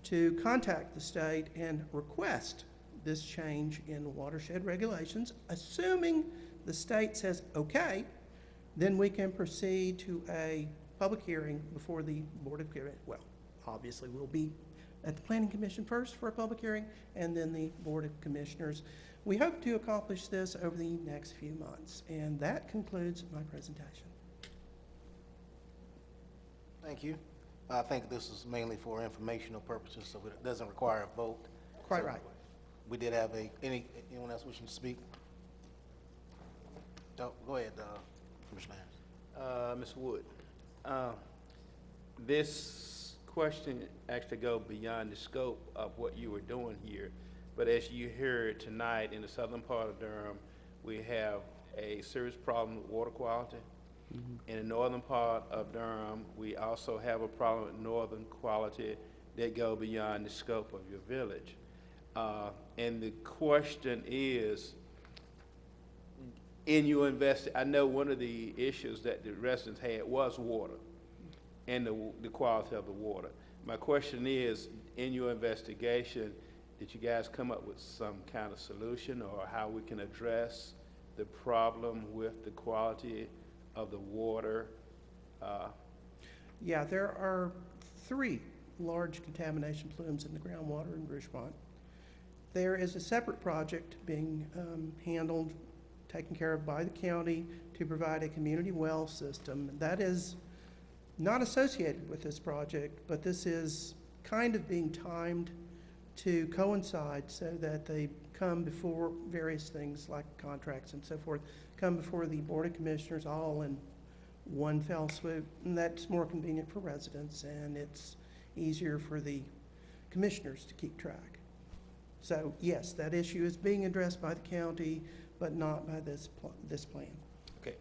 to contact the state and request this change in watershed regulations, assuming the state says okay, then we can proceed to a public hearing before the Board of, well, obviously, we'll be at the Planning Commission first for a public hearing, and then the Board of Commissioners. We hope to accomplish this over the next few months, and that concludes my presentation. Thank you. I think this is mainly for informational purposes, so it doesn't require a vote. Quite So right. We did have a, any, anyone else wishing to speak? Go go ahead, uh, Commissioner Harris. Uh, Ms. Wood, uh, this question actually go beyond the scope of what you were doing here. But as you heard tonight, in the southern part of Durham, we have a serious problem with water quality. In the northern part of Durham, we also have a problem with northern quality that go beyond the scope of your village. Uh, and the question is, in your invest, I know one of the issues that the residents had was water and the, the quality of the water. My question is, in your investigation, did you guys come up with some kind of solution or how we can address the problem with the quality of the water? Uh, Yeah, there are three large contamination plumes in the groundwater in Rougemont. There is a separate project being um, handled, taken care of by the county to provide a community well system. That is not associated with this project, but this is kind of being timed to coincide so that they come before various things like contracts and so forth, come before the Board of Commissioners all in one fell swoop. And that's more convenient for residents and it's easier for the commissioners to keep track. So yes, that issue is being addressed by the county, but not by this, pl- this plan. Okay.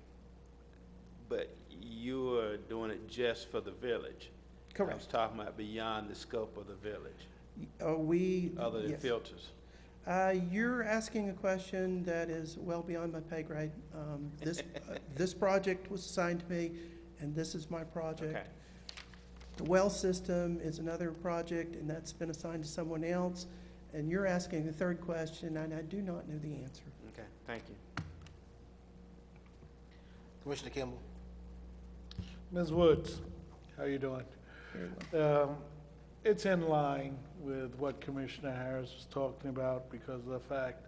But you're doing it just for the village? I was Correct. talking about beyond the scope of the village, Uh, we. other than yes. filters. Uh, You're asking a question that is well beyond my pay grade. Um, This, uh, this project was assigned to me, and this is my project. Okay. The well system is another project, and that's been assigned to someone else. And you're asking a third question, and I do not know the answer. Okay, thank you. Commissioner Kimball? Ms. Woods, how you doing? Um, It's in line with what Commissioner Harris was talking about because of the fact,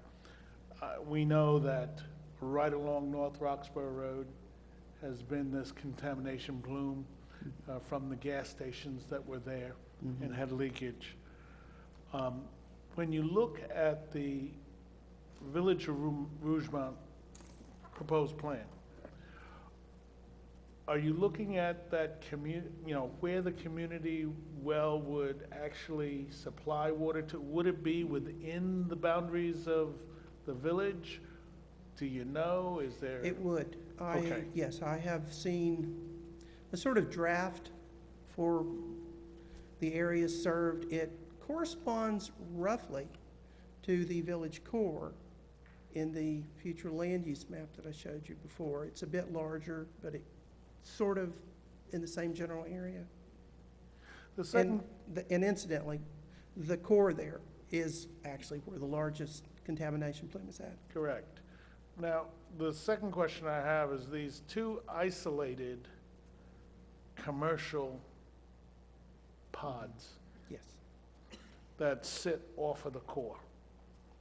uh, we know that right along North Roxboro Road has been this contamination plume uh, from the gas stations that were there and Mhm. had leakage. Um, When you look at the Village of Rougemont proposed plan, are you looking at that commu, you know, where the community well would actually supply water to? Would it be within the boundaries of the village? Do you know? Is there? It would. I, Okay. yes, I have seen a sort of draft for the areas served. It corresponds roughly to the village core in the future land use map that I showed you before. It's a bit larger, but it sort of in the same general area. The And, second, the- and incidentally, the core there is actually where the largest contamination plume is at. correct. Now, the second question I have is these two isolated commercial pods Yes. that sit off of the core.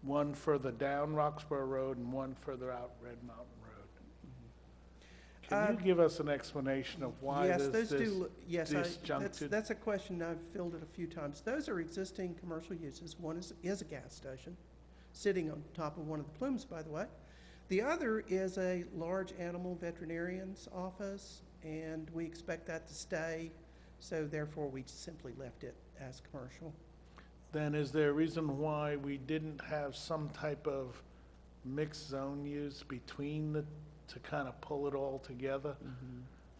One further down Roxboro Road and one further out Red Mountain. Can you Uh, give us an explanation of why Yes, there's those do, this look- yes, I- that's, disjuncted? that's a question I've fielded a few times. Those are existing commercial uses. One is, is a gas station, sitting on top of one of the plumes, by the way. The other is a large animal veterinarian's office, and we expect that to stay, so therefore we simply left it as commercial. Then is there a reason why we didn't have some type of mixed zone use between the to kind of pull it all together?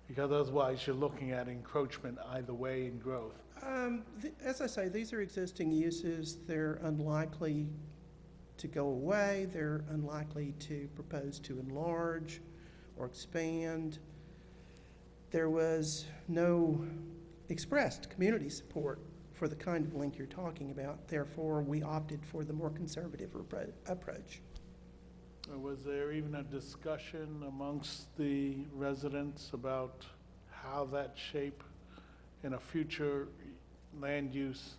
Because otherwise, you're looking at encroachment either way in growth. Um, th- As I say, these are existing uses. They're unlikely to go away. They're unlikely to propose to enlarge or expand. There was no expressed community support for the kind of link you're talking about. Therefore, we opted for the more conservative appro- approach. Was there even a discussion amongst the residents about how that shape in a future land use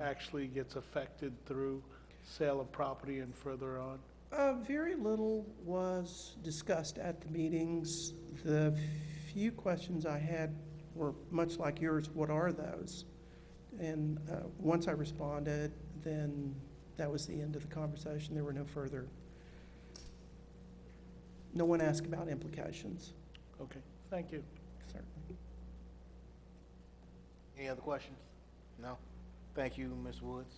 actually gets affected through sale of property and further on? Uh, very little was discussed at the meetings. The few questions I had were much like yours, what are those? And, uh, once I responded, then that was the end of the conversation. There were no further, no one asked about implications. Okay, thank you. Certainly. Any other questions? No? Thank you, Ms. Woods.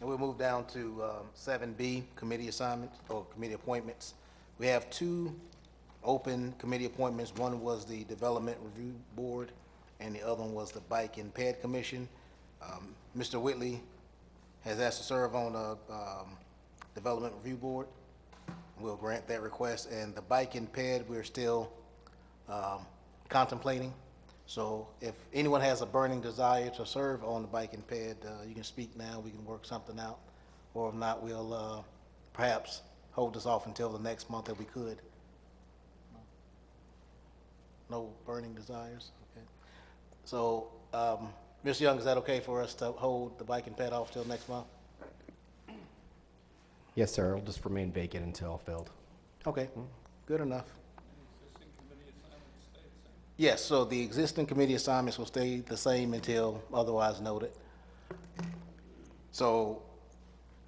And we'll move down to um, seven B, committee assignments or committee appointments. We have two open committee appointments. One was the Development Review Board, and the other one was the Bike and Ped Commission. Um, Mr. Whitley has asked to serve on the um, Development Review Board. We'll grant that request, and the Bike and Ped, we're still um, contemplating. So if anyone has a burning desire to serve on the Bike and Ped, uh, you can speak now, we can work something out. Or if not, we'll uh, perhaps hold this off until the next month if we could. No burning desires? Okay. So, um. Young, is that okay for us to hold the Bike and Ped off till next month? Yes, sir. It'll just remain vacant until filled. Okay, mm-hmm. good enough. Yes, so the existing committee assignments will stay the same until otherwise noted. So,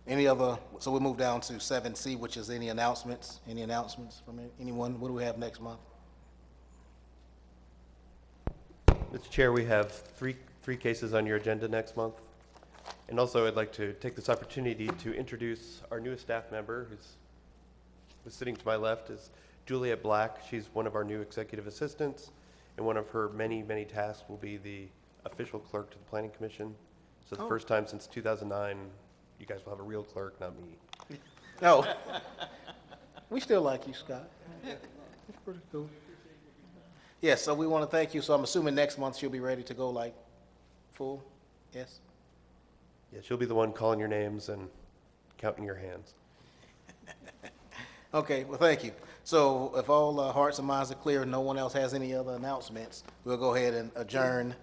any other, so we'll move down to seven C, which is any announcements? Any announcements from anyone? What do we have next month? Mr. Chair, we have three, three cases on your agenda next month. And also, I'd like to take this opportunity to introduce our newest staff member, who's, who's sitting to my left, is Juliet Black. She's one of our new executive assistants, and one of her many, many tasks will be the official clerk to the Planning Commission. So the Oh. first time since 2009, you guys will have a real clerk, not me. No. Oh. We still like you, Scott. It's pretty cool. Yes, so we want to thank you. So I'm assuming next month she'll be ready to go like full? Yes? Yeah, she'll be the one calling your names and counting your hands. Okay, well, thank you. So if all uh, hearts and minds are clear, and no one else has any other announcements, we'll go ahead and adjourn